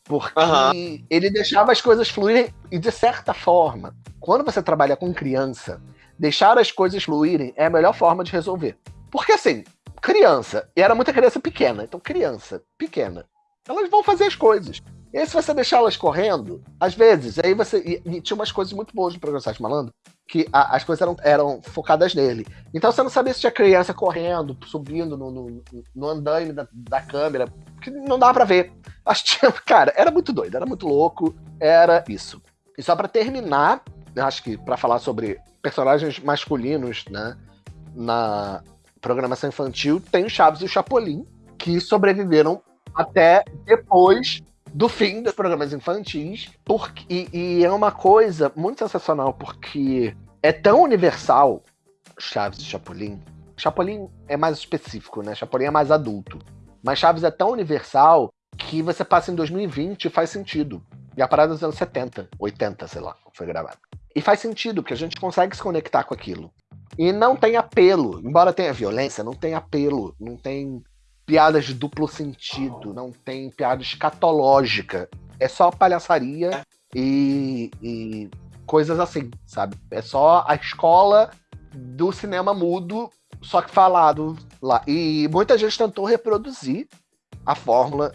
Porque uhum. ele deixava as coisas fluírem e, de certa forma, quando você trabalha com criança, deixar as coisas fluírem é a melhor forma de resolver. Porque assim, criança, e era muita criança pequena, então criança pequena, elas vão fazer as coisas. E aí, se você deixar elas correndo, às vezes, aí você. E, e tinha umas coisas muito boas no programa Malandro, que a, as coisas eram, eram focadas nele. Então você não sabia se tinha criança correndo, subindo no, no, no andaime da, da câmera, que não dava pra ver. Acho que cara, era muito doido, era muito louco, era isso. E só para terminar, acho que para falar sobre personagens masculinos, né, na programação infantil, tem o Chaves e o Chapolin, que sobreviveram até depois do fim dos programas infantis. Porque, e, e, é uma coisa muito sensacional, porque é tão universal Chaves e Chapolin. Chapolin é mais específico, né? Chapolin é mais adulto. Mas Chaves é tão universal que você passa em 2020 e faz sentido. E a parada dos anos 70, 80, sei lá, foi gravada. E faz sentido, porque a gente consegue se conectar com aquilo. E não tem apelo. Embora tenha violência, não tem apelo. Não tem piadas de duplo sentido, não tem piada escatológica. É só palhaçaria e, e coisas assim, sabe? É só a escola do cinema mudo, só que falado lá. E muita gente tentou reproduzir a fórmula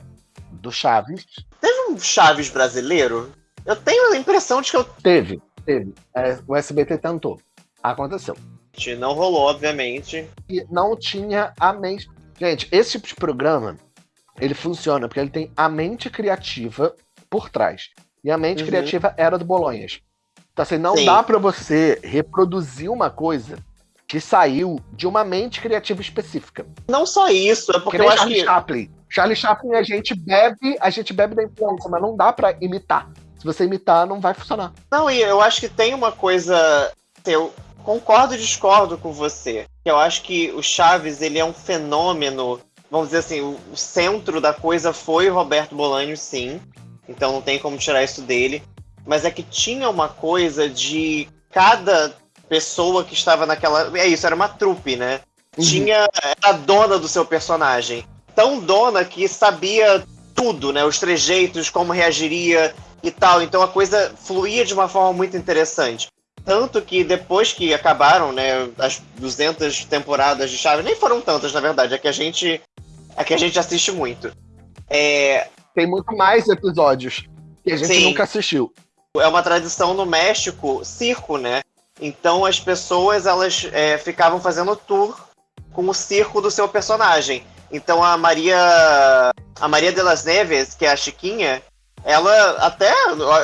do Chaves. Teve um Chaves brasileiro? Eu tenho a impressão de que eu. Teve, teve. É, o SBT tentou. Aconteceu. Não rolou, obviamente. E não tinha a mesma. Gente, esse tipo de programa, ele funciona porque ele tem a mente criativa por trás. E a mente uhum. criativa era do Bolonhas. Então, assim, não Sim. dá para você reproduzir uma coisa que saiu de uma mente criativa específica. Não só isso, é porque eu acho Charlie que... Chaplin. Charlie Chaplin, a gente bebe, a gente bebe da influência, mas não dá para imitar. Se você imitar, não vai funcionar. Não, e eu acho que tem uma coisa. Eu concordo e discordo com você. Eu acho que o Chaves ele é um fenômeno, vamos dizer assim, o centro da coisa foi o Roberto Bolanho, sim. Então não tem como tirar isso dele. Mas é que tinha uma coisa de cada pessoa que estava naquela. É isso, era uma trupe, né? Uhum. Tinha. Era dona do seu personagem. Tão dona que sabia tudo, né? Os trejeitos, como reagiria e tal. Então a coisa fluía de uma forma muito interessante. Tanto que depois que acabaram, né, as 200 temporadas de Chaves, nem foram tantas, na verdade, é que a gente, é que a gente assiste muito. É... Tem muito mais episódios que a gente Sim. nunca assistiu. É uma tradição no México, circo, né? Então as pessoas elas é, ficavam fazendo tour com o circo do seu personagem. Então a Maria a Maria de las Neves, que é a Chiquinha, ela até,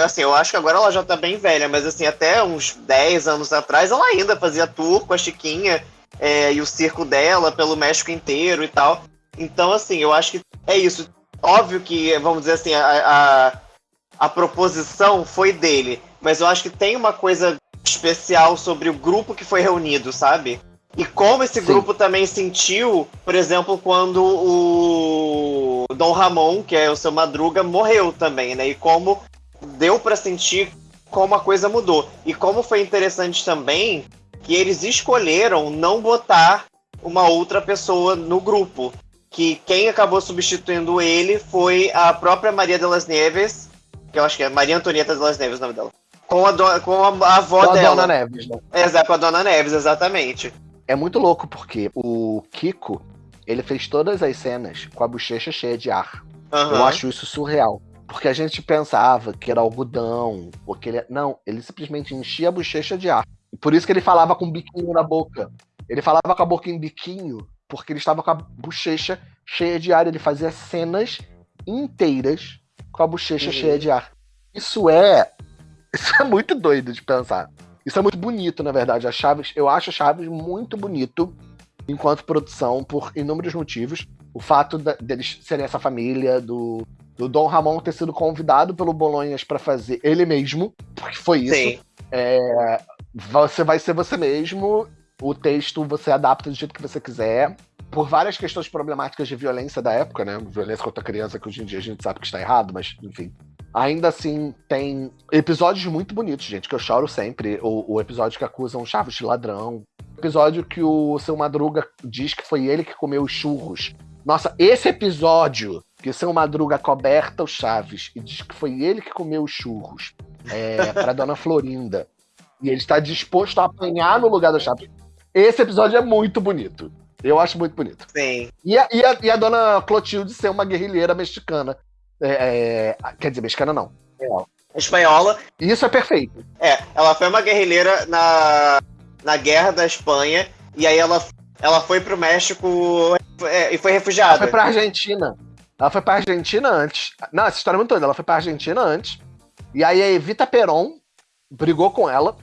assim, eu acho que agora ela já tá bem velha, mas assim, até uns 10 anos atrás, ela ainda fazia tour com a Chiquinha é, e o circo dela pelo México inteiro e tal. Então, assim, eu acho que é isso. Óbvio que, vamos dizer assim, a, a, a proposição foi dele, mas eu acho que tem uma coisa especial sobre o grupo que foi reunido, sabe? E como esse Sim. grupo também sentiu, por exemplo, quando o Dom Ramon, que é o seu Madruga, morreu também, né? E como deu para sentir como a coisa mudou. E como foi interessante também que eles escolheram não botar uma outra pessoa no grupo. Que quem acabou substituindo ele foi a própria Maria de las Neves, que eu acho que é Maria Antonieta de las Neves o nome dela. Com a, do, com a avó com dela. a Dona Neves, né? Exato, com a Dona Neves, exatamente. É muito louco porque o Kiko, ele fez todas as cenas com a bochecha cheia de ar. Uhum. Eu acho isso surreal. Porque a gente pensava que era algodão, porque ele... Não, ele simplesmente enchia a bochecha de ar. E por isso que ele falava com o biquinho na boca. Ele falava com a boca em biquinho, porque ele estava com a bochecha cheia de ar. Ele fazia cenas inteiras com a bochecha Uhum. cheia de ar. Isso é. Isso é muito doido de pensar. Isso é muito bonito, na verdade. A Chaves, eu acho a Chaves muito bonito enquanto produção, por inúmeros motivos. O fato da- deles serem essa família, do, do Dom Ramon ter sido convidado pelo Bolonhas para fazer ele mesmo, porque foi isso. Sim. Você vai ser você mesmo, o texto você adapta do jeito que você quiser. Por várias questões problemáticas de violência da época, né? Violência contra a criança, que hoje em dia a gente sabe que está errado, mas enfim. Ainda assim, tem episódios muito bonitos, gente, que eu choro sempre. O, o episódio que acusam Chaves de ladrão. O episódio que o seu Madruga diz que foi ele que comeu os churros. Nossa, esse episódio que o seu Madruga coberta o Chaves e diz que foi ele que comeu os churros é, pra Dona Florinda. E ele está disposto a apanhar no lugar do Chaves. Esse episódio é muito bonito. Eu acho muito bonito. Sim. E a, e a, e a dona Clotilde ser uma guerrilheira mexicana. É, é, quer dizer, mexicana não. Espanhola. Isso é perfeito. É, ela foi uma guerrilheira na, na guerra da Espanha. E aí ela, ela foi pro México é, e foi Ela refugiada. foi pra Argentina. Ela foi pra Argentina antes. Não, essa história é muito doida. Ela foi pra Argentina antes. E aí a Evita Peron brigou com ela.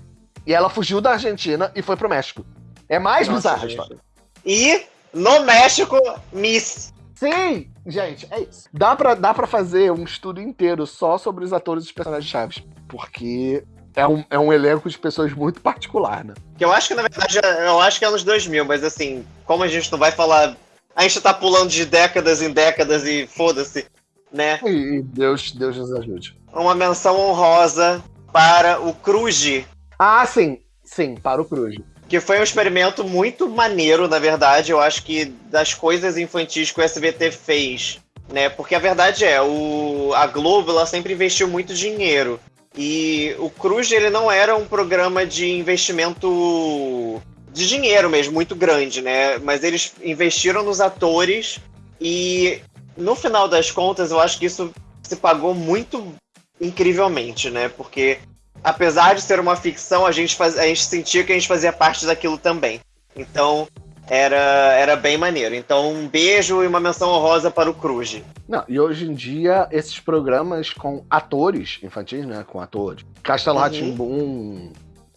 E ela fugiu da Argentina e foi pro México. É mais Nossa, bizarra a gente. história. E no México, Miss. Sim! Gente, é isso. Dá pra, dá pra fazer um estudo inteiro só sobre os atores e os personagens chaves. Porque é um, é um elenco de pessoas muito particular, né? Que eu acho que, na verdade, eu acho que é anos 2000, mas assim, como a gente não vai falar. A gente tá pulando de décadas em décadas e foda-se, né? E, e Deus, Deus nos ajude. Uma menção honrosa para o Cruz, Ah, sim. Sim, para o Cruz. Que foi um experimento muito maneiro, na verdade. Eu acho que das coisas infantis que o SBT fez, né? Porque a verdade é, o, a Globo ela sempre investiu muito dinheiro. E o Cruz ele não era um programa de investimento de dinheiro mesmo, muito grande, né? Mas eles investiram nos atores e no final das contas eu acho que isso se pagou muito incrivelmente, né? Porque apesar de ser uma ficção, a gente, faz, a gente sentia que a gente fazia parte daquilo também. Então, era, era bem maneiro. Então, um beijo e uma menção honrosa para o Cruz. Não, e hoje em dia, esses programas com atores infantis, né? Com atores. Castelo Uhum. Rá-Tim-Bum,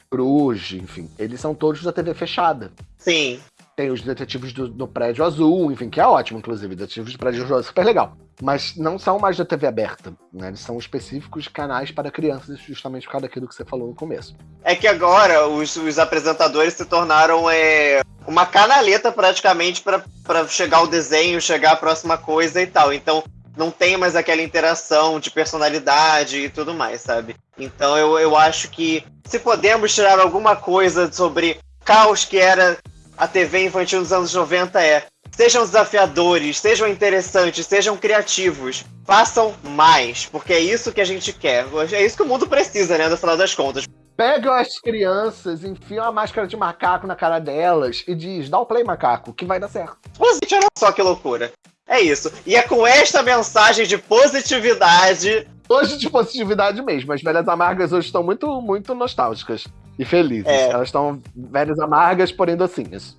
Cruz, enfim. Eles são todos da TV fechada. Sim, Tem os detetives do, do Prédio Azul, enfim, que é ótimo, inclusive. Detetives do Prédio Azul é super legal. Mas não são mais da TV aberta, né? Eles são específicos canais para crianças, justamente por causa daquilo que você falou no começo. É que agora os, os apresentadores se tornaram é, uma canaleta praticamente para chegar ao desenho, chegar à próxima coisa e tal. Então não tem mais aquela interação de personalidade e tudo mais, sabe? Então eu, eu acho que se podemos tirar alguma coisa sobre caos que era a TV infantil dos anos 90 é sejam desafiadores, sejam interessantes, sejam criativos, façam mais, porque é isso que a gente quer. É isso que o mundo precisa, né, no final das contas. Pegam as crianças, enfiam a máscara de macaco na cara delas e diz: dá o play, macaco, que vai dar certo. Gente, olha só que loucura. É isso. E é com esta mensagem de positividade. Hoje de positividade mesmo. As velhas amargas hoje estão muito, muito nostálgicas e felizes. É. Elas estão velhas amargas, porém docinhas.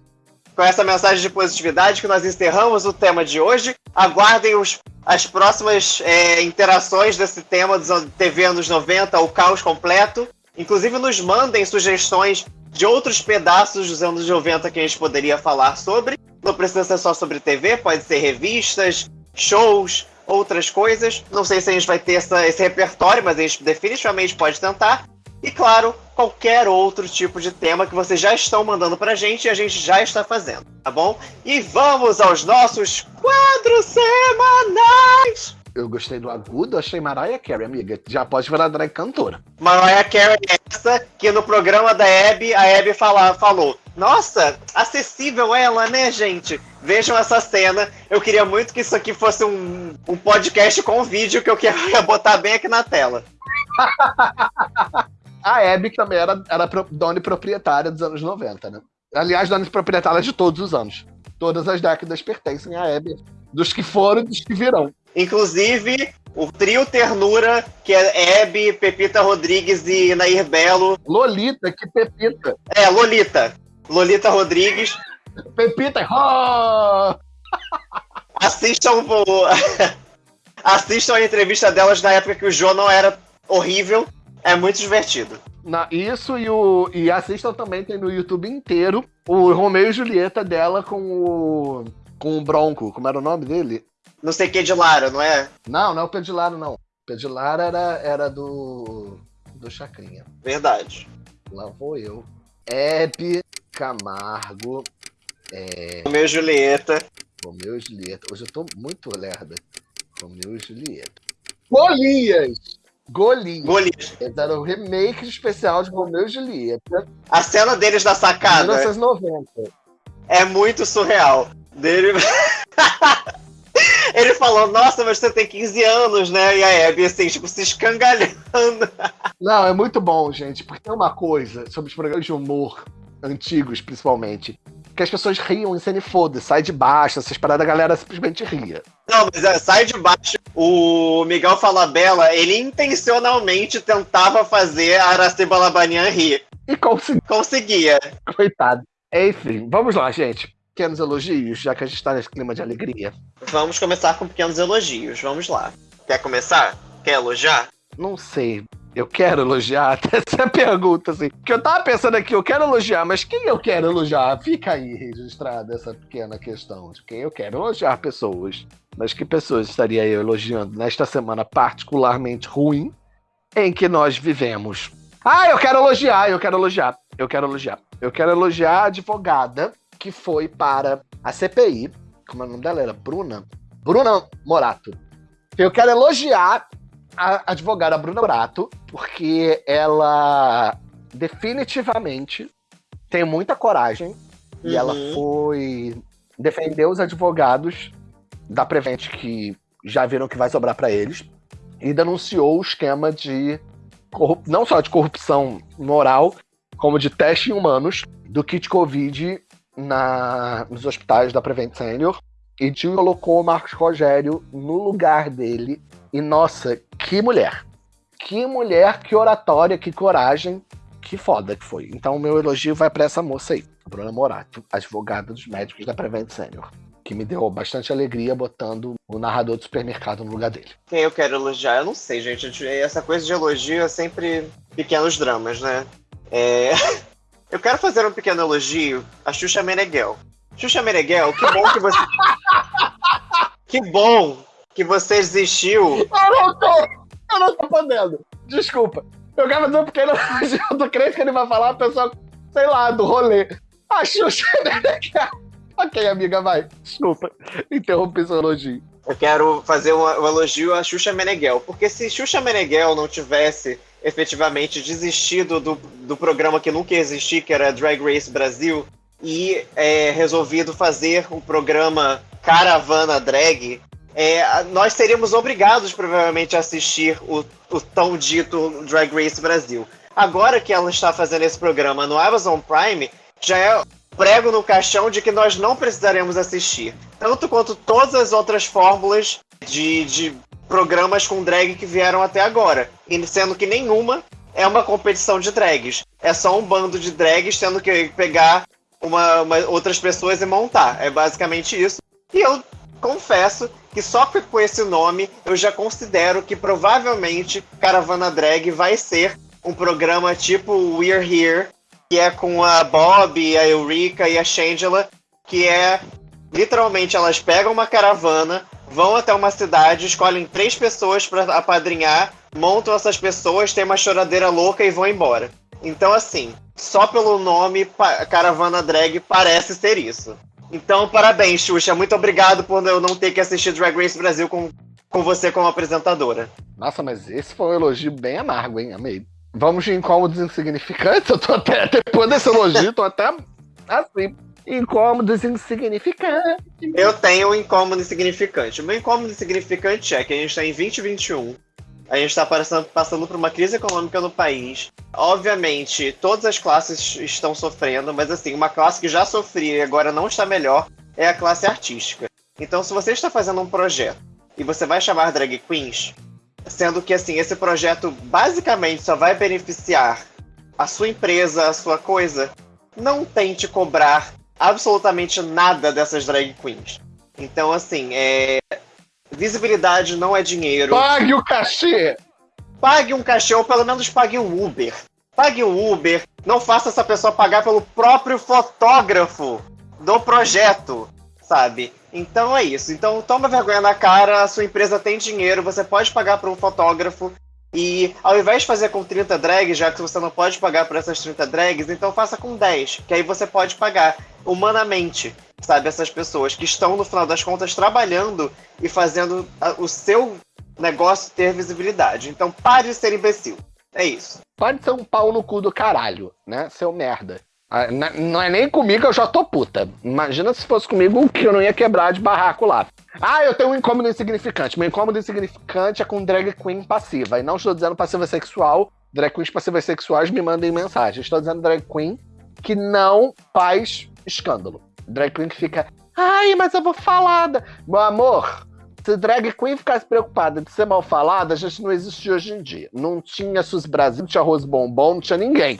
Com essa mensagem de positividade que nós encerramos o tema de hoje. Aguardem os, as próximas é, interações desse tema dos TV anos 90, o caos completo. Inclusive, nos mandem sugestões de outros pedaços dos anos 90 que a gente poderia falar sobre. Não precisa ser só sobre TV, pode ser revistas, shows, outras coisas. Não sei se a gente vai ter essa- esse repertório, mas a gente definitivamente pode tentar. E claro, qualquer outro tipo de tema que vocês já estão mandando pra gente e a gente já está fazendo, tá bom? E vamos aos nossos quadros semanais! Eu gostei do agudo, achei Mariah Carey, amiga. Já pode virar drag cantora. Mariah Carey é essa que no programa da Abby, a Abby fala, falou: Nossa, acessível ela, né, gente? Vejam essa cena. Eu queria muito que isso aqui fosse um, um podcast com vídeo que eu queria botar bem aqui na tela. a Hebe, que também era, era dona e proprietária dos anos 90, né? Aliás, dona e proprietária de todos os anos. Todas as décadas pertencem à Hebe, dos que foram e dos que virão. Inclusive, o trio Ternura, que é Hebe, Pepita Rodrigues e Nair Belo. Lolita, que Pepita. É, Lolita. Lolita Rodrigues. Pepita, oh! Assistam o... Assistam a entrevista delas na época que o João não era horrível. É muito divertido. Na, isso e, o, e assistam também, tem no YouTube inteiro, o Romeu e Julieta dela com o. com o Bronco. Como era o nome dele? Não sei que de Lara, não é? Não, não é o Pedro de Lara, não. O Pedro de Lara era, era do. do Chacrinha. Verdade. Lá vou eu. Hebe Camargo. É... Romeu e Julieta. Romeu e Julieta. Hoje eu tô muito lerda. Romeu e Julieta. Golias! Golias. Golias. Era o remake especial de Romeu e Julieta. A cena deles na sacada. 1990. É muito surreal. Dele. Ele falou, nossa, mas você tem 15 anos, né? E a Abby, assim, tipo, se escangalhando. Não, é muito bom, gente, porque tem uma coisa sobre os programas de humor antigos, principalmente, que as pessoas riam em cena e foda, sai de baixo, essas paradas, a galera simplesmente ria. Não, mas é, sai de baixo. O Miguel Falabella, ele intencionalmente tentava fazer a Araciba Labanian rir. E consegui... conseguia. Coitado. Enfim, vamos lá, gente. Pequenos elogios, já que a gente tá nesse clima de alegria. Vamos começar com pequenos elogios. Vamos lá. Quer começar? Quer elogiar? Não sei eu quero elogiar? Até essa pergunta, assim. Que eu tava pensando aqui, eu quero elogiar, mas quem eu quero elogiar? Fica aí registrada essa pequena questão de quem eu quero elogiar pessoas. Mas que pessoas estaria eu elogiando nesta semana particularmente ruim em que nós vivemos? Ah, eu quero elogiar, eu quero elogiar, eu quero elogiar. Eu quero elogiar a advogada que foi para a CPI. Como é o nome dela? Era Bruna? Bruna Morato. Eu quero elogiar a advogada Bruna Brato, porque ela definitivamente tem muita coragem uhum. e ela uhum. foi defender os advogados da Prevent que já viram que vai sobrar para eles e denunciou o esquema de não só de corrupção moral, como de teste em humanos do kit Covid na, nos hospitais da Prevent Senior e colocou o Marcos Rogério no lugar dele. E nossa, que mulher! Que mulher, que oratória, que coragem, que foda que foi. Então o meu elogio vai para essa moça aí, Bruna Morato, advogada dos médicos da Prevent Senior. Que me deu bastante alegria botando o narrador do supermercado no lugar dele. Quem eu quero elogiar? Eu não sei, gente. Essa coisa de elogio é sempre pequenos dramas, né? É... Eu quero fazer um pequeno elogio a Xuxa Meneghel. Xuxa Meneghel, que bom que você. que bom que você existiu. Eu não tô. Eu não tô podendo. Desculpa. Eu quero fazer um pequeno elogio do crente que ele vai falar, a pessoa, sei lá, do rolê. A Xuxa Meneghel. Ok, amiga, vai. Desculpa. Interrompi seu elogio. Eu quero fazer um, um elogio a Xuxa Meneghel, porque se Xuxa Meneghel não tivesse efetivamente desistido do, do programa que nunca ia existir, que era Drag Race Brasil, e é, resolvido fazer o programa Caravana Drag, é, nós seríamos obrigados provavelmente a assistir o, o tão dito Drag Race Brasil. Agora que ela está fazendo esse programa no Amazon Prime, já é prego no caixão de que nós não precisaremos assistir. Tanto quanto todas as outras fórmulas de, de programas com drag que vieram até agora. Sendo que nenhuma é uma competição de drags. É só um bando de drags tendo que pegar uma, uma, outras pessoas e montar. É basicamente isso. E eu confesso que só com esse nome eu já considero que provavelmente Caravana Drag vai ser um programa tipo We're Here, que é com a Bob, a Eureka e a Shangela, que é literalmente elas pegam uma caravana, vão até uma cidade, escolhem três pessoas para apadrinhar, montam essas pessoas, tem uma choradeira louca e vão embora. Então, assim, só pelo nome Caravana Drag parece ser isso. Então, parabéns, Xuxa. Muito obrigado por eu não ter que assistir Drag Race Brasil com, com você como apresentadora. Nossa, mas esse foi um elogio bem amargo, hein? Amei. Vamos de incômodos insignificantes? Eu tô até, depois desse elogio, tô até assim. Incômodos insignificantes. Eu tenho um incômodo insignificante. O meu incômodo insignificante é que a gente tá em 2021 A gente está passando, por uma crise econômica no país. Obviamente, todas as classes estão sofrendo, mas assim, uma classe que já sofria e agora não está melhor é a classe artística. Então, se você está fazendo um projeto e você vai chamar drag queens, sendo que assim, esse projeto basicamente só vai beneficiar a sua empresa, a sua coisa, não tente cobrar absolutamente nada dessas drag queens. Então, assim, é... visibilidade não é dinheiro. Pague o cachê! Pague um cachê ou pelo menos pague um Uber. Pague um Uber, não faça essa pessoa pagar pelo próprio fotógrafo do projeto, sabe? Então é isso. Então toma vergonha na cara, a sua empresa tem dinheiro, você pode pagar para um fotógrafo e ao invés de fazer com 30 drags, já que você não pode pagar por essas 30 drags, então faça com 10, que aí você pode pagar humanamente, sabe? Essas pessoas que estão, no final das contas, trabalhando e fazendo o seu negócio ter visibilidade. Então pare de ser imbecil. É isso. Pode ser um pau no cu do caralho, né? Seu merda. Ah, não é nem comigo, eu já tô puta. Imagina se fosse comigo que eu não ia quebrar de barraco lá. Ah, eu tenho um incômodo insignificante. Meu incômodo insignificante é com drag queen passiva. E não estou dizendo passiva sexual. Drag queens passivas sexuais me mandem mensagem. Estou dizendo drag queen que não faz escândalo. Drag queen que fica. Ai, mas eu vou falada. Meu amor, se drag queen ficasse preocupada de ser mal falada, a gente não existia hoje em dia. Não tinha SUS Brasil, não tinha arroz bombom, não tinha ninguém.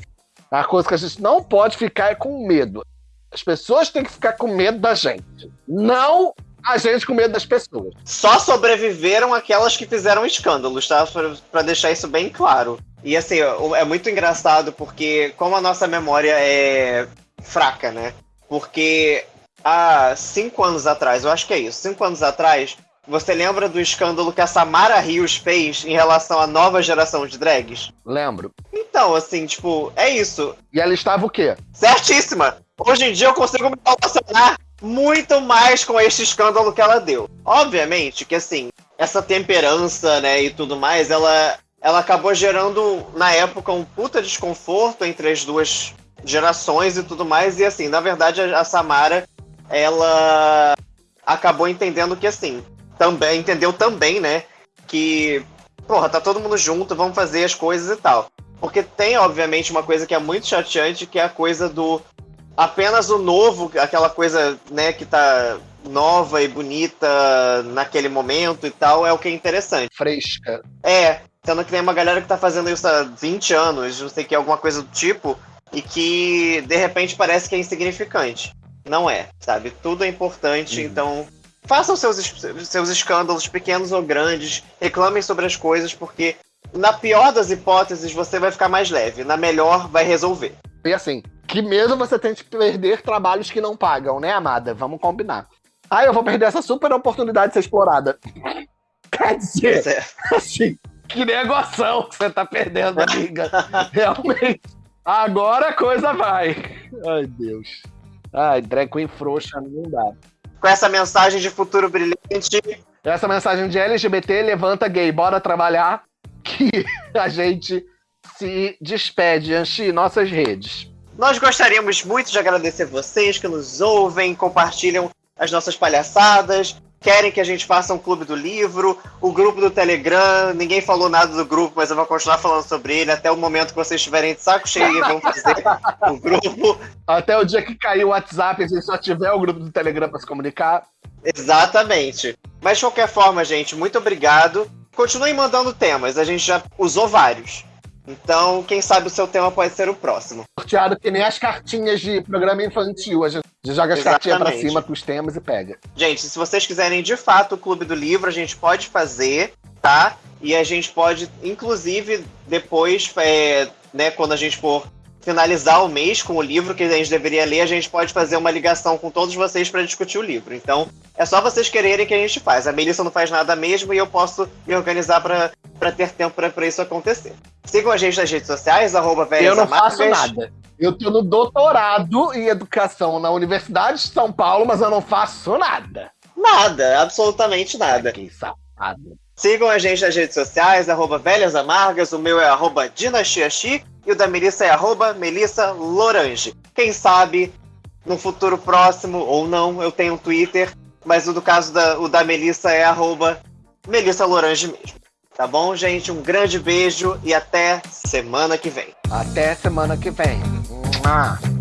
A coisa que a gente não pode ficar é com medo. As pessoas têm que ficar com medo da gente. Não a gente com medo das pessoas. Só sobreviveram aquelas que fizeram escândalos, tá? Para deixar isso bem claro. E assim, é muito engraçado porque, como a nossa memória é fraca, né? Porque há cinco anos atrás, eu acho que é isso, cinco anos atrás, você lembra do escândalo que a Samara Rios fez em relação à nova geração de drags? Lembro. Então, assim, tipo, é isso. E ela estava o quê? Certíssima! Hoje em dia eu consigo me relacionar muito mais com este escândalo que ela deu. Obviamente que, assim, essa temperança, né, e tudo mais, ela, ela acabou gerando, na época, um puta desconforto entre as duas gerações e tudo mais. E, assim, na verdade, a, a Samara, ela acabou entendendo que, assim, também entendeu também, né, que, porra, tá todo mundo junto, vamos fazer as coisas e tal. Porque tem, obviamente, uma coisa que é muito chateante, que é a coisa do apenas o novo, aquela coisa, né, que tá nova e bonita naquele momento e tal, é o que é interessante. Fresca. É, sendo que tem uma galera que tá fazendo isso há 20 anos, não sei que, alguma coisa do tipo, e que de repente parece que é insignificante. Não é, sabe? Tudo é importante, uhum. então façam seus, seus escândalos, pequenos ou grandes, reclamem sobre as coisas, porque na pior das hipóteses você vai ficar mais leve, na melhor vai resolver. E assim, que mesmo você tente perder trabalhos que não pagam, né, amada? Vamos combinar. Ah, eu vou perder essa super oportunidade de ser explorada. Quer dizer, é. assim, que negociação que você tá perdendo, amiga. Realmente. Agora a coisa vai. Ai, Deus. Ai, drag queen frouxa não dá. Com essa mensagem de futuro brilhante. Essa mensagem de LGBT, levanta gay, bora trabalhar. Que a gente se despede, Anchi, nossas redes. Nós gostaríamos muito de agradecer vocês que nos ouvem, compartilham as nossas palhaçadas, querem que a gente faça um clube do livro, o grupo do Telegram, ninguém falou nada do grupo, mas eu vou continuar falando sobre ele até o momento que vocês estiverem de saco cheio e vão fazer o grupo. Até o dia que cair o WhatsApp, a gente só tiver o grupo do Telegram para se comunicar. Exatamente. Mas de qualquer forma, gente, muito obrigado. Continuem mandando temas, a gente já usou vários. Então, quem sabe o seu tema pode ser o próximo. Sorteado que nem as cartinhas de programa infantil. A gente joga as cartinhas pra cima com os temas e pega. Gente, se vocês quiserem de fato o Clube do Livro, a gente pode fazer, tá? E a gente pode, inclusive, depois, é, né, quando a gente for finalizar o mês com o livro que a gente deveria ler, a gente pode fazer uma ligação com todos vocês para discutir o livro. Então, é só vocês quererem que a gente faz. A Melissa não faz nada mesmo e eu posso me organizar para ter tempo para isso acontecer. Sigam a gente nas redes sociais, arroba Eu não faço nada. Eu tô no doutorado em educação na Universidade de São Paulo, mas eu não faço nada. Nada, absolutamente nada. Que safado. Sigam a gente nas redes sociais, arroba Velhas Amargas, o meu é arroba Dinastiachi e o da Melissa é arroba Melissa Lorange. Quem sabe, no futuro próximo, ou não, eu tenho um Twitter, mas o do caso da, o da Melissa é arroba Melissa Lorange mesmo. Tá bom, gente? Um grande beijo e até semana que vem. Até semana que vem. Mua.